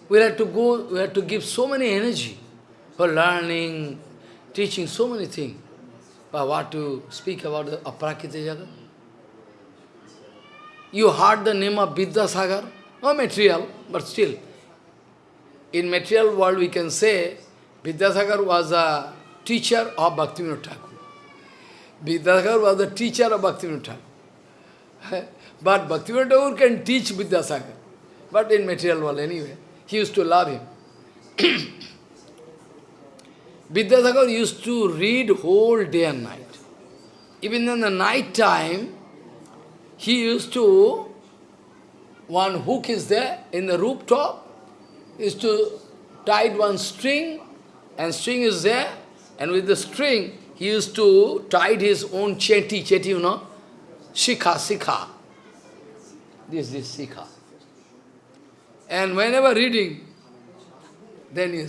we have to go, we have to give so many energy for learning, teaching so many things. But what to speak about the aprakita jagat? You heard the name of Vidyasagar? No material, but still. In material world we can say Vidyasagar was a teacher of Bhaktivinoda Thakur. Vidyasagar was the teacher of Bhaktivinoda Thakur. but Bhaktivinoda Thakur can teach Vidyasagar. But in material world anyway, he used to love him. Vidyasagar used to read whole day and night. Even in the night time, he used to, one hook is there in the rooftop, is to tie one string, and string is there, and with the string, he used to tie his own cheti, cheti, you know, shikha, sikha. This is sikha. And whenever reading, then he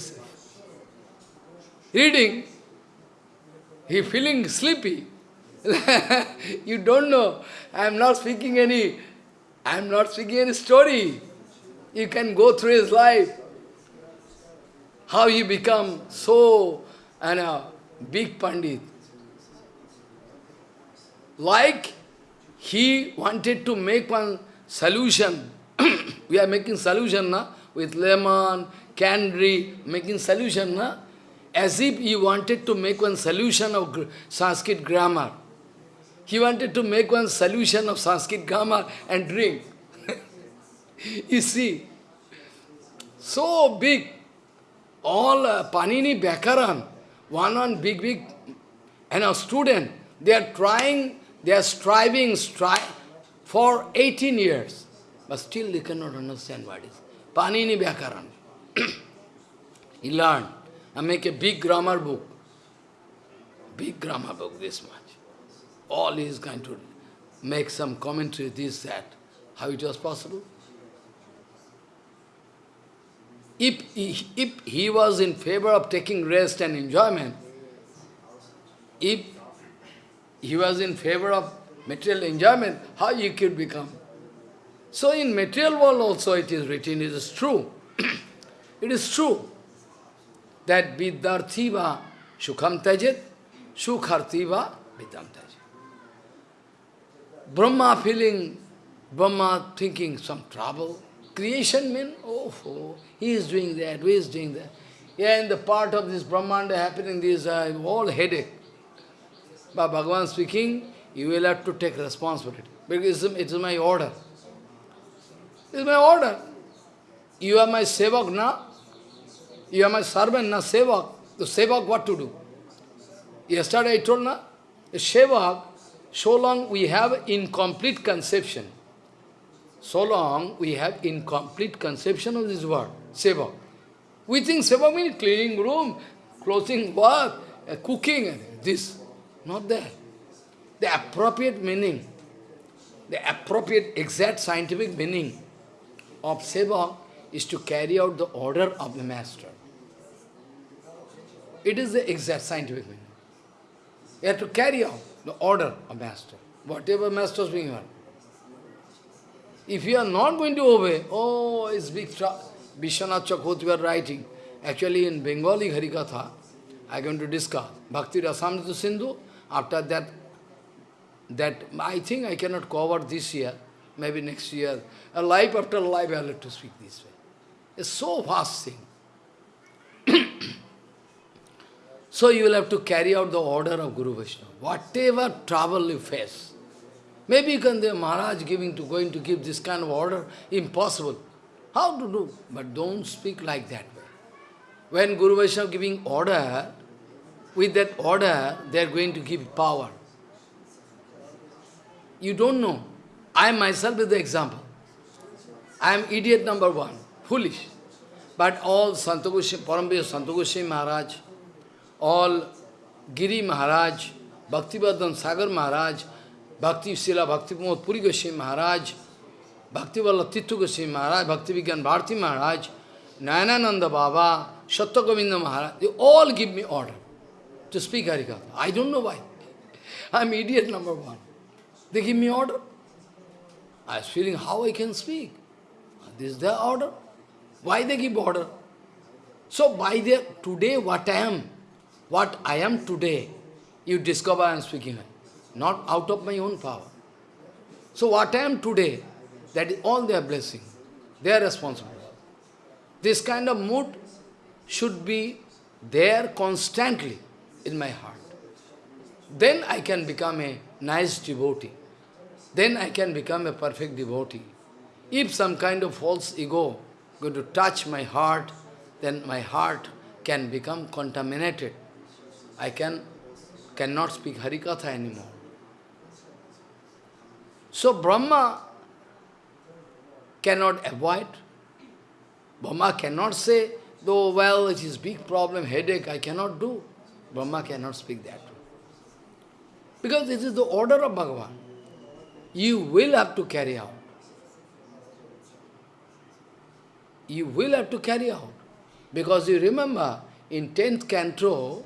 reading, he feeling sleepy. you don't know. I am not speaking any, I am not speaking any story. You can go through his life. How he become so and a big Pandit. Like he wanted to make one solution. we are making solution na? with lemon, candy, making solution. Na? As if he wanted to make one solution of Sanskrit grammar. He wanted to make one solution of Sanskrit grammar and drink. you see, so big, all uh, Panini Vyakaran, one on big, big, and a student, they are trying, they are striving, strive for 18 years, but still they cannot understand what is. Panini Vyakaran. he learned, and make a big grammar book, big grammar book, this much all he is going to make some commentary, this, that. How it was possible? If if he was in favor of taking rest and enjoyment, if he was in favor of material enjoyment, how he could become? So in material world also it is written, it is true. it is true that Viddarthiva Sukham Tajet, Sukhartiva Vidam Tajet. Brahma feeling, Brahma thinking some trouble. Creation means, oh, oh, he is doing that, he is doing that. Yeah, in the part of this Brahmanda happening, this uh, all headache. But Bhagavan speaking, you will have to take responsibility. Because it is my order. It is my order. You are my sevak, na? You are my servant, na? Sevak. The sevak, what to do? Yesterday I told, na? Sevak, so long we have incomplete conception, so long we have incomplete conception of this word, seva. We think seva means cleaning room, clothing work, uh, cooking, this. Not that. The appropriate meaning, the appropriate exact scientific meaning of seva is to carry out the order of the master. It is the exact scientific meaning. You have to carry out the order of master, whatever master is being. If you are not going to obey, oh, it's big. Vishwanath Chakravarti were writing. Actually, in Bengali Harikatha, I am going to discuss Bhakti Rasamrita Sindhu. After that, that I think I cannot cover this year, maybe next year. A life after life, I have to speak this way. It's so vast thing. So you will have to carry out the order of Guru Vaishnava. Whatever trouble you face. Maybe you can, Maharaj giving to going to give this kind of order, impossible. How to do? But don't speak like that. When Guru Vaishnava giving order, with that order, they are going to give power. You don't know. I myself is the example. I am idiot number one, foolish. But all Santagoshi, Parambir Santagoshi Maharaj, all Giri Maharaj, Bhaktivedanta Sagar Maharaj, Bhakti Srila Bhakti Pramod Puri Goswami Maharaj, Bhakti Vallabh Tirtha Goswami Maharaj, Bhakti Vigyan Bharati Maharaj, Nayanananda Baba, Satya Govinda Maharaj, they all give me order to speak Harikatha. I don't know why. I'm idiot number one. They give me order. I was feeling how I can speak. This is their order. Why they give order? So by the today what I am, what I am today, you discover I am speaking, not out of my own power. So what I am today, that is all their blessing. They are responsible. This kind of mood should be there constantly in my heart. Then I can become a nice devotee. Then I can become a perfect devotee. If some kind of false ego going to touch my heart, then my heart can become contaminated. I can cannot speak Harikatha anymore. So Brahma cannot avoid. Brahma cannot say, though, well, it is big problem, headache, I cannot do. Brahma cannot speak that. Because this is the order of Bhagavan. You will have to carry out. You will have to carry out. Because you remember, in 10th canto,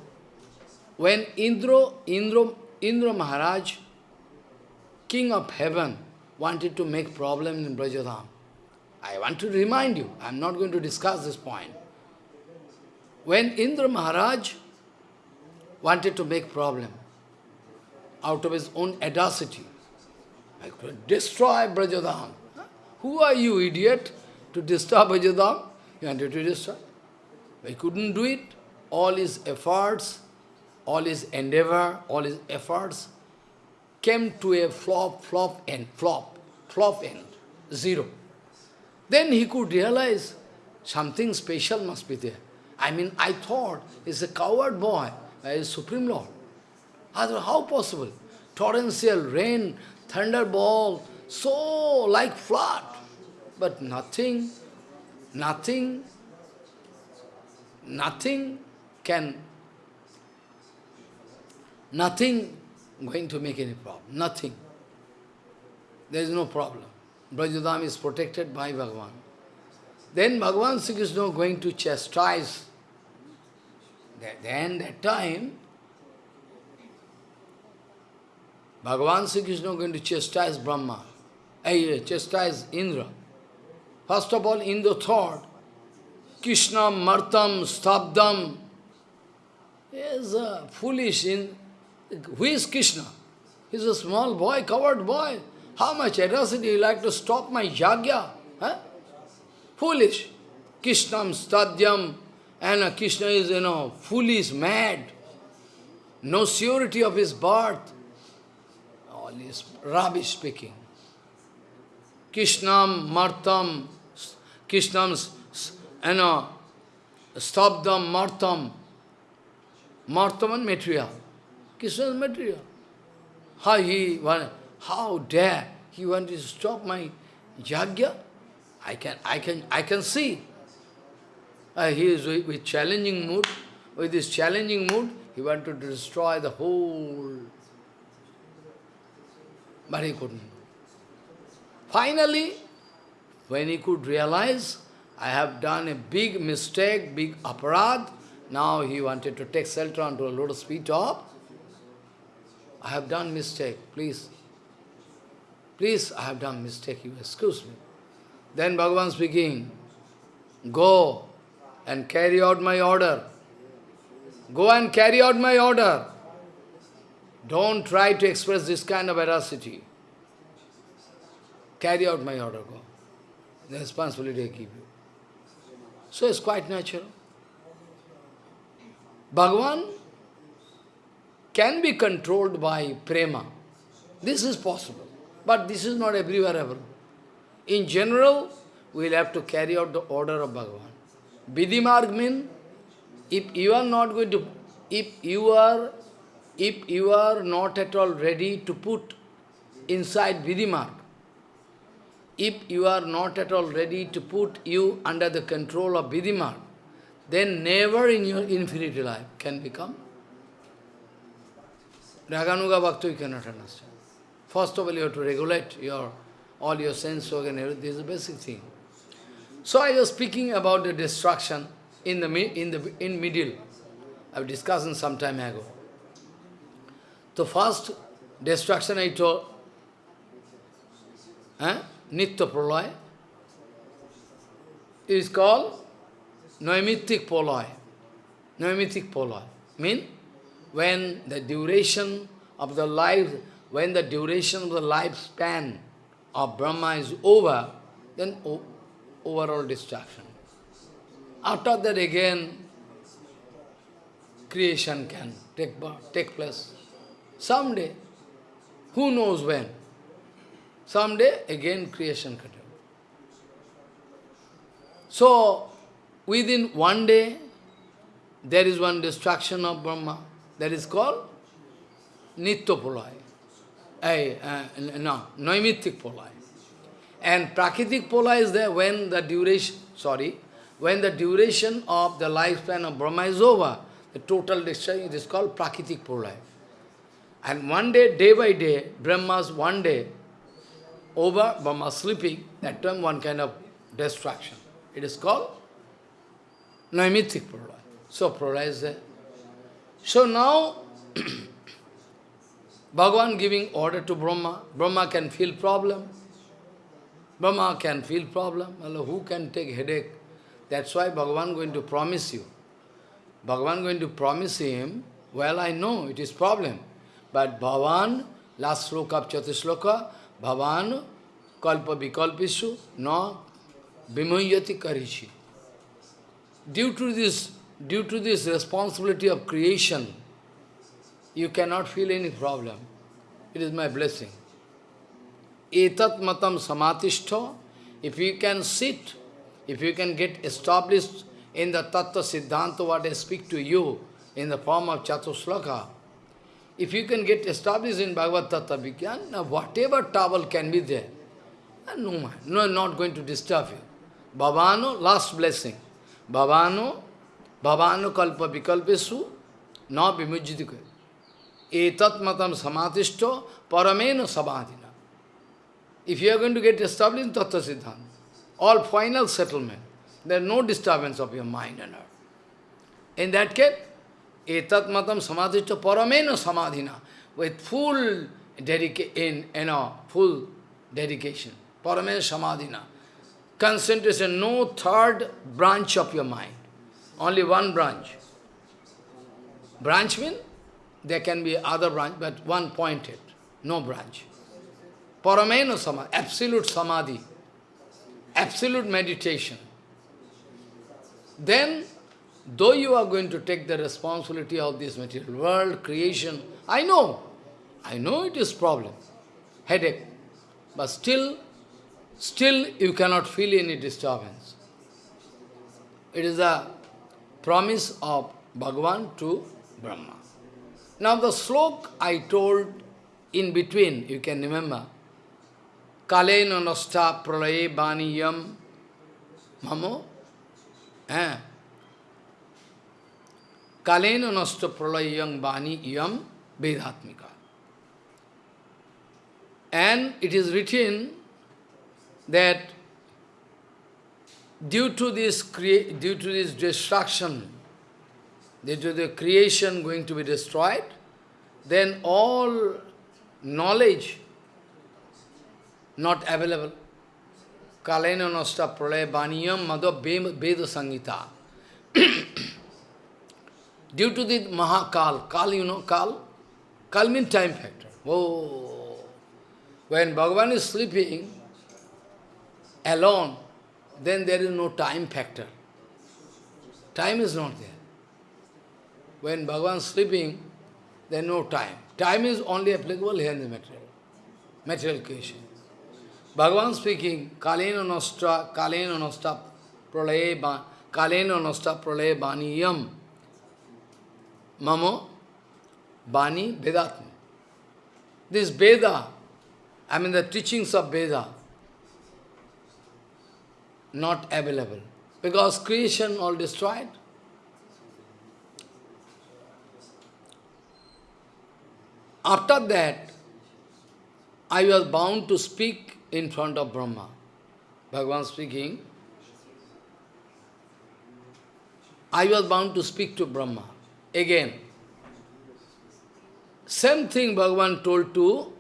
when Indra, Indra, Indra Maharaj, king of heaven, wanted to make problem in Brajadham, I want to remind you, I am not going to discuss this point. When Indra Maharaj wanted to make problem out of his own audacity, I could destroy Brajadham. Who are you, idiot, to destroy Brajadham? He wanted to destroy. He couldn't do it. All his efforts, all his endeavor, all his efforts came to a flop, flop end, flop, flop end, zero. Then he could realize something special must be there. I mean, I thought he's a coward boy, a Supreme Lord. How possible? Torrential rain, thunderball, so like flood. But nothing, nothing, nothing can, nothing going to make any problem. Nothing. There is no problem. Brajadham is protected by Bhagavan. Then Bhagavan Sri Krishna going to chastise. Then that time, Bhagavan Sri Krishna going to chastise Brahma, chastise Indra. First of all, Indra thought, Krishna Martam Stabdam is foolish. In, who is Krishna? He's a small boy, covered boy. How much atrocity you like to stop my yagya? Huh? Foolish. Krishnam stadyam. And Krishna is, you know, foolish, mad. No surety of his birth. All is rubbish speaking. Krishnam martam. Krishnam, you know, stabdam martam. Martam and material. Krishna is material. How he, how dare he wanted to stop my yagya? I can, I can, I can see. Uh, he is with, with challenging mood. With this challenging mood, he wanted to destroy the whole. But he couldn't. Finally, when he could realize, I have done a big mistake, big aparad, now he wanted to take shelter onto a lotus feet of, I have done mistake, please Please, I have done mistake, you excuse me. Then Bhagavan speaking, go and carry out my order. Go and carry out my order. Don't try to express this kind of veracity. Carry out my order, go. The responsibility I give you. So it's quite natural. Bhagavan can be controlled by prema. This is possible. But this is not everywhere ever. In general, we will have to carry out the order of Bhagavan. Vidhimarg means, if you are not going to, if you are, if you are not at all ready to put inside Vidhimarg, if you are not at all ready to put you under the control of Vidhimarg, then never in your infinity life can become Raganuga Bhakta you cannot understand. First of all, you have to regulate your all your sense organ. This is the basic thing. So I was speaking about the destruction in the in the in middle. I was discussing some time ago. The first destruction I told, eh? Nitya Pralay, is called Noimitic Poloi. Noimitic Poloi. Mean, when the duration of the life, when the duration of the lifespan of Brahma is over, then overall destruction. After that again, creation can take, take place. Someday, who knows when? Someday again creation can So, within one day, there is one destruction of Brahma. That is called Nityapolai. Uh, no, Noimitic Polai. And Prakritik Pola is there when the duration, sorry, when the duration of the lifespan of Brahma is over, the total destruction is called Prakritik Pola. And one day, day by day, Brahma's one day, over, Brahma sleeping, that time one kind of destruction. It is called Naimitic Pralaya. So Pralaya is there. So now, Bhagavan giving order to Brahma. Brahma can feel problem. Brahma can feel problem. Well, who can take headache? That's why Bhagavan going to promise you. Bhagavan going to promise him, well, I know it is problem. But Bhavan, last sloka of Chatusloki, Bhavan kalpa vikalpishu no vimuhyati karishi. Due to this, due to this responsibility of creation, you cannot feel any problem. It is my blessing. Etat matam samatishto, if you can sit, if you can get established in the tattva siddhanta what I speak to you in the form of Chatusloki, if you can get established in Bhagavad Tattva Vigyan, whatever trouble can be there, no no, not going to disturb you. Bhavano, last blessing. Bhavano, Bhavano kalpa vikalpesu, na vimujjitiko. Etat matam samatishto parameno samadhina. If you are going to get established in Tattva Siddhanta, all final settlement, there is no disturbance of your mind and heart. In that case, etat matam samadhishto parameno samadhina, with full dedication, you know, full dedication. Parame Samadhina. Concentration, no third branch of your mind. Only one branch. Branch means there can be other branch, but one pointed, no branch. Parameno Samadhi, absolute Samadhi, absolute meditation. Then, though you are going to take the responsibility of this material world, creation, I know, I know it is problem, headache, but still still you cannot feel any disturbance. It is a promise of Bhagavan to Brahma. Now the slok I told in between, you can remember, Kalena nasta pralaye baniyam mamo eh? Kalena nasta pralayam baniyam vedatmika. And it is written that due to this due to this destruction, due to the creation going to be destroyed, then all knowledge not available. Kalena nasta pralaya baniyam madha veda sangita. Due to the Mahakal, Kal, you know, Kal? Kal means time factor. Oh, when Bhagavan is sleeping, alone, then there is no time factor. Time is not there. When Bhagavan is sleeping, there is no time. Time is only applicable here in the material, material creation. Bhagavan speaking, Kalena nostra, Kalena nostra, pralaye, Kalena nostra, pralaye, baniyam, mamo, bani, vedatma. This Veda, I mean the teachings of Veda, not available. Because creation all destroyed. After that, I was bound to speak in front of Brahma. Bhagavan speaking, I was bound to speak to Brahma. Again, same thing Bhagavan told to,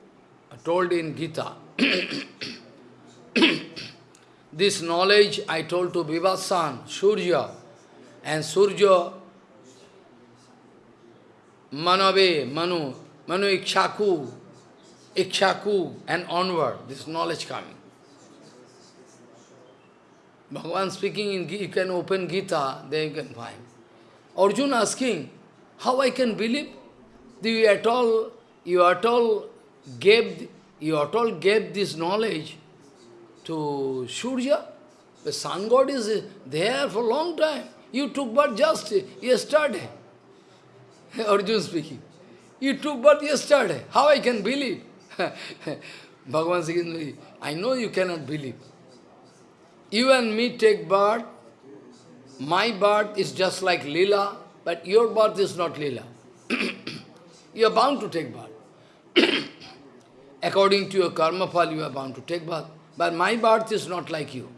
told in Gita. this knowledge I told to Vivasvan, Surya, and Surya, Manave, Manu, Manu Ikshaku, Ikshaku, and onward, this knowledge coming. Bhagavan speaking in you can open Gita, then you can find. Arjuna asking, how I can believe? You at all, you at all gave, you at all gave this knowledge to Surya. The sun god is there for a long time. You took birth just yesterday. Arjuna speaking. You took birth yesterday. How I can believe? Bhagavan speaking, I know you cannot believe. You and me take birth. My birth is just like lila, but your birth is not lila. you are bound to take birth. According to your karma fall, you are bound to take birth. But my birth is not like you.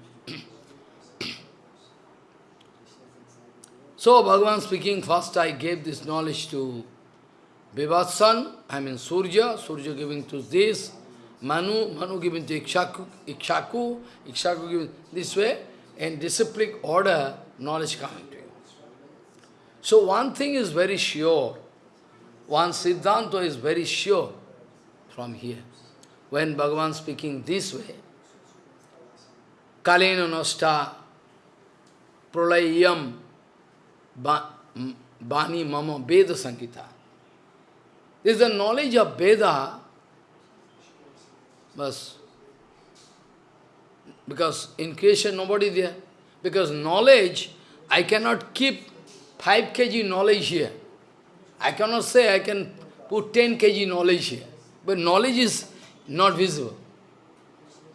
so, Bhagavan speaking, first I gave this knowledge to Vivasvan, I mean Surya, Surya giving to this, Manu, Manu giving to Ikshaku, Ikshaku, Ikshaku given this way, in disciplic order, knowledge coming to you. So one thing is very sure, one Siddhanta is very sure from here. When Bhagavan speaking this way, Kalena Nosta Prolayam Bani Mama Veda Sankita. This is the knowledge of Veda. Because in creation nobody there. Because knowledge, I cannot keep 5 kg knowledge here. I cannot say I can put 10 kg knowledge here. But knowledge is not visible.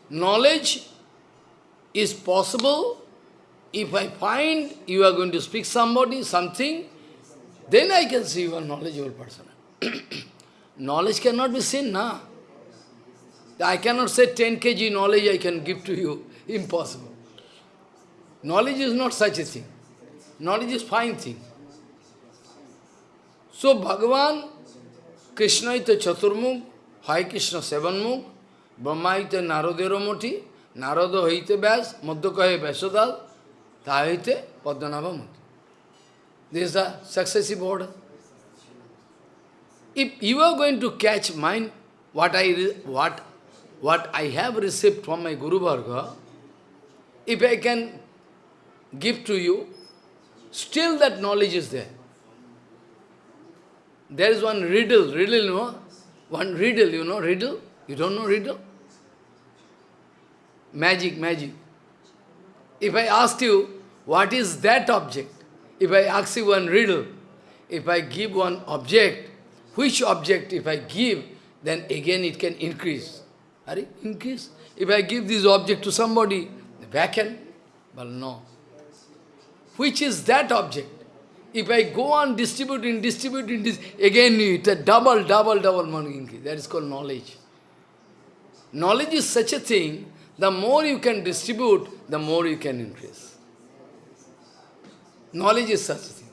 Knowledge is possible if I find you are going to speak somebody, something, then I can see you are knowledgeable person. knowledge cannot be seen, na. I cannot say 10 kg knowledge I can give to you. Impossible. Knowledge is not such a thing. Knowledge is fine thing. So Bhagavan, Krishna is Chaturmukh, Hare Krishna Sevanmukh, Brahma is the Naradero Moti, Narada হইতে ব্যাস মধ্য কহে ব্যাসদাল তা হইতে পদ্মনাভমতি This is the successive order. If you are going to catch mind, what I, what what I have received from my Guru Varga, if I can give to you, still that knowledge is there. There is one riddle, riddle, you know? One riddle, you know, riddle? You don't know riddle? Magic, magic. If I asked you, what is that object? If I ask you one riddle, if I give one object, which object if I give, then again it can increase. Are increase? If I give this object to somebody, vacant, but no. Which is that object? If I go on distributing, distributing this, again it's a double, double, double money increase. That is called knowledge. Knowledge is such a thing, the more you can distribute, the more you can increase. Knowledge is such a thing.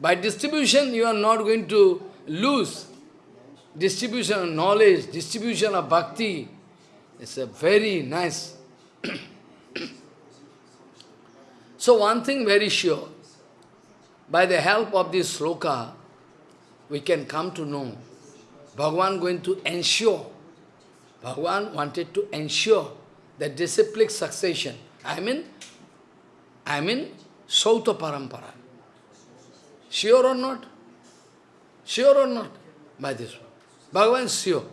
By distribution, you are not going to lose distribution of knowledge, distribution of bhakti, it's a very nice. so one thing very sure, by the help of this sloka, we can come to know Bhagavan going to ensure, Bhagavan wanted to ensure the disciplic succession. I mean, I mean, Shrauta Parampara. Sure or not? Sure or not? By this one. Bhagavan sure.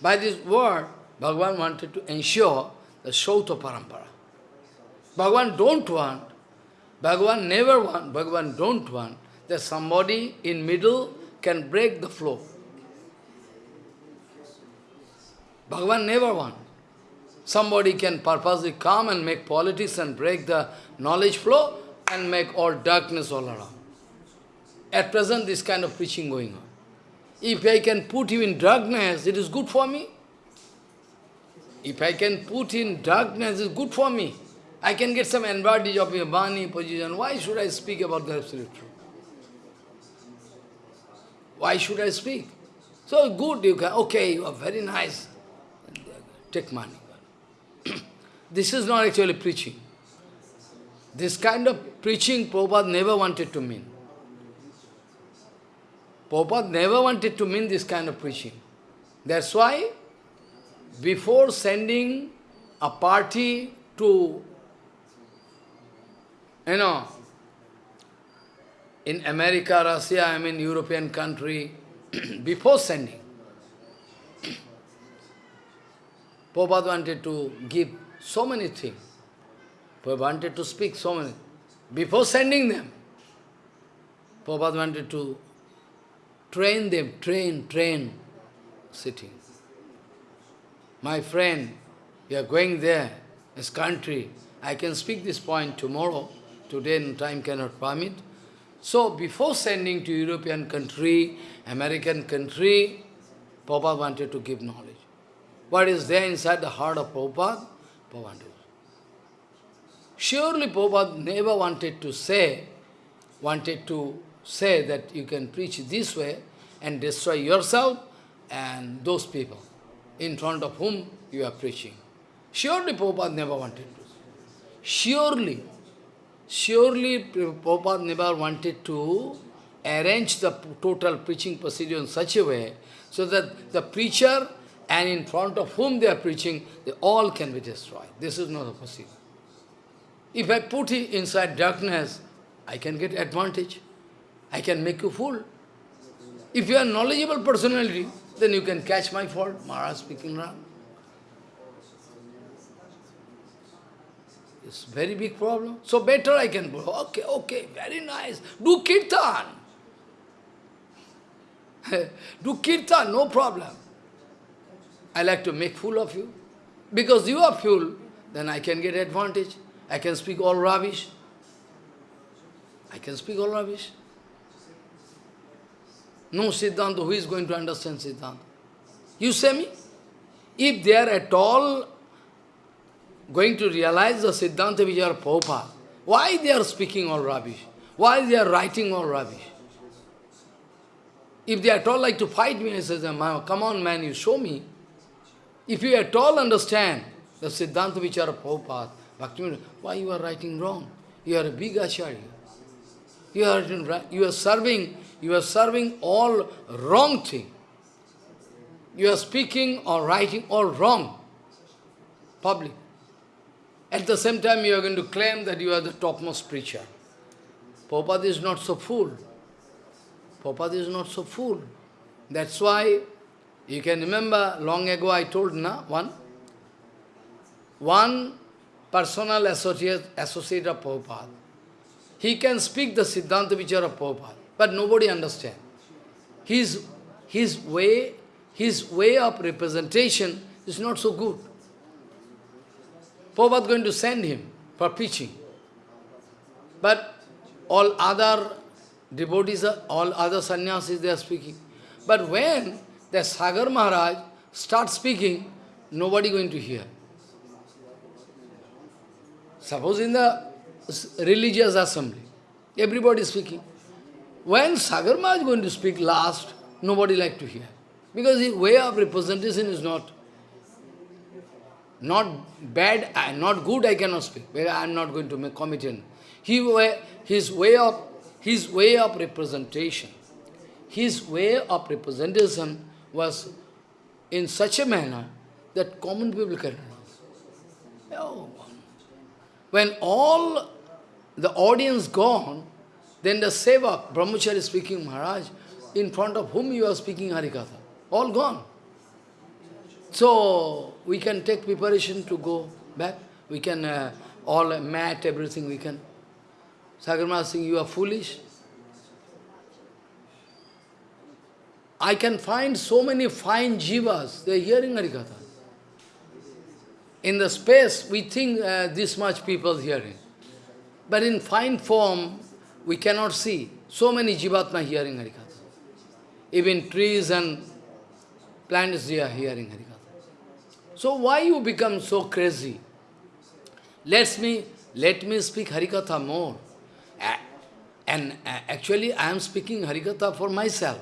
By this word, Bhagavan wanted to ensure the Shrauta Parampara. Bhagavan don't want, Bhagavan never want, Bhagavan don't want that somebody in middle can break the flow. Bhagavan never won. Somebody can purposely come and make politics and break the knowledge flow and make all darkness all around. At present, this kind of preaching going on. If I can put you in darkness, it is good for me. If I can put in darkness, it's good for me. I can get some advantage of your bani position. Why should I speak about the absolute truth? Why should I speak? So good, you can, okay, you are very nice. Take money. this is not actually preaching. This kind of preaching Prabhupada never wanted to mean. Prabhupada never wanted to mean this kind of preaching. That's why, before sending a party to, you know, in America, Russia, I mean European country, before sending, Prabhupada wanted to give so many things. Prabhupada wanted to speak so many. Before sending them, Prabhupada wanted to train them, train, train, sitting. My friend, you are going there, this country. I can speak this point tomorrow. Today time cannot permit. So before sending to European country, American country, Prabhupada wanted to give knowledge. What is there inside the heart of Prabhupada? Prabhupada. Surely Prabhupada never wanted to say, wanted to say that you can preach this way and destroy yourself and those people in front of whom you are preaching. Surely Prabhupada never wanted to. Surely, surely Prabhupada never wanted to arrange the total preaching procedure in such a way so that the preacher and in front of whom they are preaching, they all can be destroyed. This is not possible. If I put it inside darkness, I can get advantage. I can make you fool. If you are knowledgeable personality, then you can catch my fault. Maharaj speaking wrong. It's very big problem. So better I can go. Okay, okay, very nice. Do kirtan. Do kirtan, no problem. I like to make fool of you. Because you are fool, then I can get advantage. I can speak all rubbish. I can speak all rubbish. No Siddhanta, who is going to understand Siddhanta? You say me? If they are at all going to realize the Siddhanta Vijaya Prabhupada, why they are speaking all rubbish? Why they are writing all rubbish? If they at all like to fight me, I say, come on man, you show me. If you at all understand the Siddhanta Vichara Prabhupada, Bhaktivinoda, why you are writing wrong? You are a big acharya. You are, you are serving, you are serving all wrong thing. You are speaking or writing all wrong. Public. At the same time, you are going to claim that you are the topmost preacher. Prabhupada is not so fool. Prabhupada is not so fool. That's why, you can remember, long ago I told na, one, one personal associate, associate of Prabhupada. He can speak the Siddhanta Vichara of Prabhupada, but nobody understands. His, his, way, his way of representation is not so good. Prabhupada going to send him for preaching. But all other devotees, all other sannyasis, they are speaking. But when the Sagar Maharaj starts speaking, nobody going to hear. Suppose in the religious assembly, everybody is speaking. When Sagar Maharaj is going to speak last, nobody like to hear. Because his way of representation is not not bad, not good, I cannot speak. I am not going to make commitment. He, his way of his way of representation, his way of representation was in such a manner that common people can oh. When all the audience gone, then the Sevak, Brahmachari speaking, Maharaj, in front of whom you are speaking Harikatha, all gone. So, we can take preparation to go back. We can, uh, all mat, everything we can. Sagarma Singh, you are foolish. I can find so many fine jivas, they are hearing Harikatha. In the space, we think uh, this much people hearing. But in fine form, we cannot see so many jivatma hearing Harikatha. Even trees and plants, they are hearing Harikatha. So why you become so crazy? Let me, let me speak Harikatha more. And uh, actually I am speaking Harikatha for myself,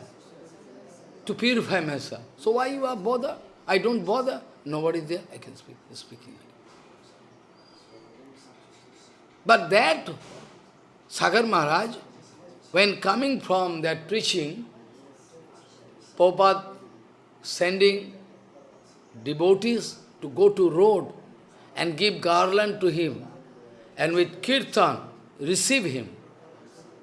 to purify myself. So why you are bother? I don't bother. Nobody there, I can speak, speaking. But that Sagar Maharaj, when coming from that preaching, Prabhupada sending devotees to go to road and give garland to him, and with kirtan receive him.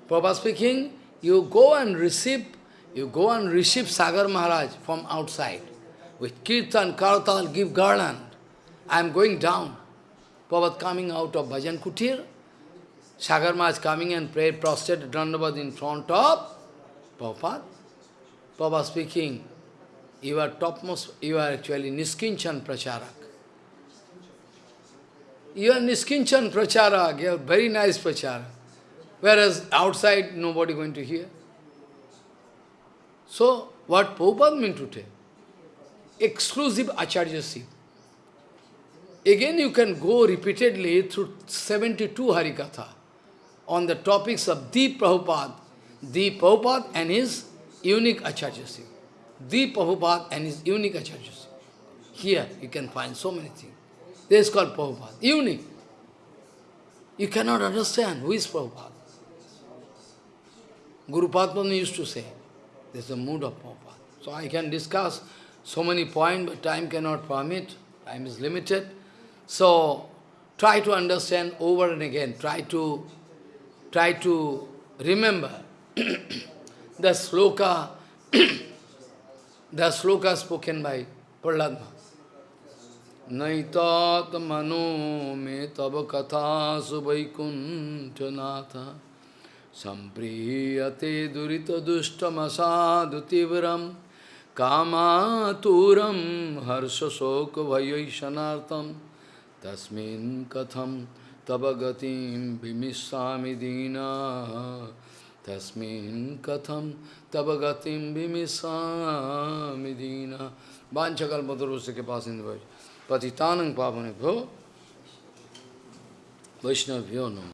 Prabhupada speaking, you go and receive, you go and receive Sagar Maharaj from outside. With kirtan, kartal, give garland. I am going down. Prabhupada coming out of Bhajan Kutir, Sagar Maharaj coming and pray prostrate Dandavad in front of Prabhupada. Prabhupada speaking, you are topmost, you are actually Niskinchan Pracharak. You are Niskinchan Pracharak, you are very nice Pracharak. Whereas outside, nobody going to hear. So, what Prabhupada meant to tell? Exclusive Acharyaship. Again, you can go repeatedly through 72 Harikatha on the topics of the Prabhupada, the Prabhupada and his unique Acharyaship. The Prabhupada and his unique Acharyaship. Here you can find so many things. This is called Prabhupada, unique. You cannot understand who is Prabhupada. Guru Padma used to say, this is the mood of Prabhupada. So I can discuss so many points, but time cannot permit, time is limited. So try to understand over and again, try to try to remember the sloka, the sloka spoken by Prahlad Naitat mano me tava katha subhaikuntanatha सम्प्रीयते दुरितदुष्टमसाधुतीव्रं कामातुरं हर्षशोकभयैषणार्थं तस्मिन् कथं तव गतिं विमिष्यामि दीना? तस्मिन् कथं तव गतिं विमिष्यामि दीना? वाञ्छकल्पतरुष के पास इंद्र पतितानंग पावन भो वैष्णव्यो नम।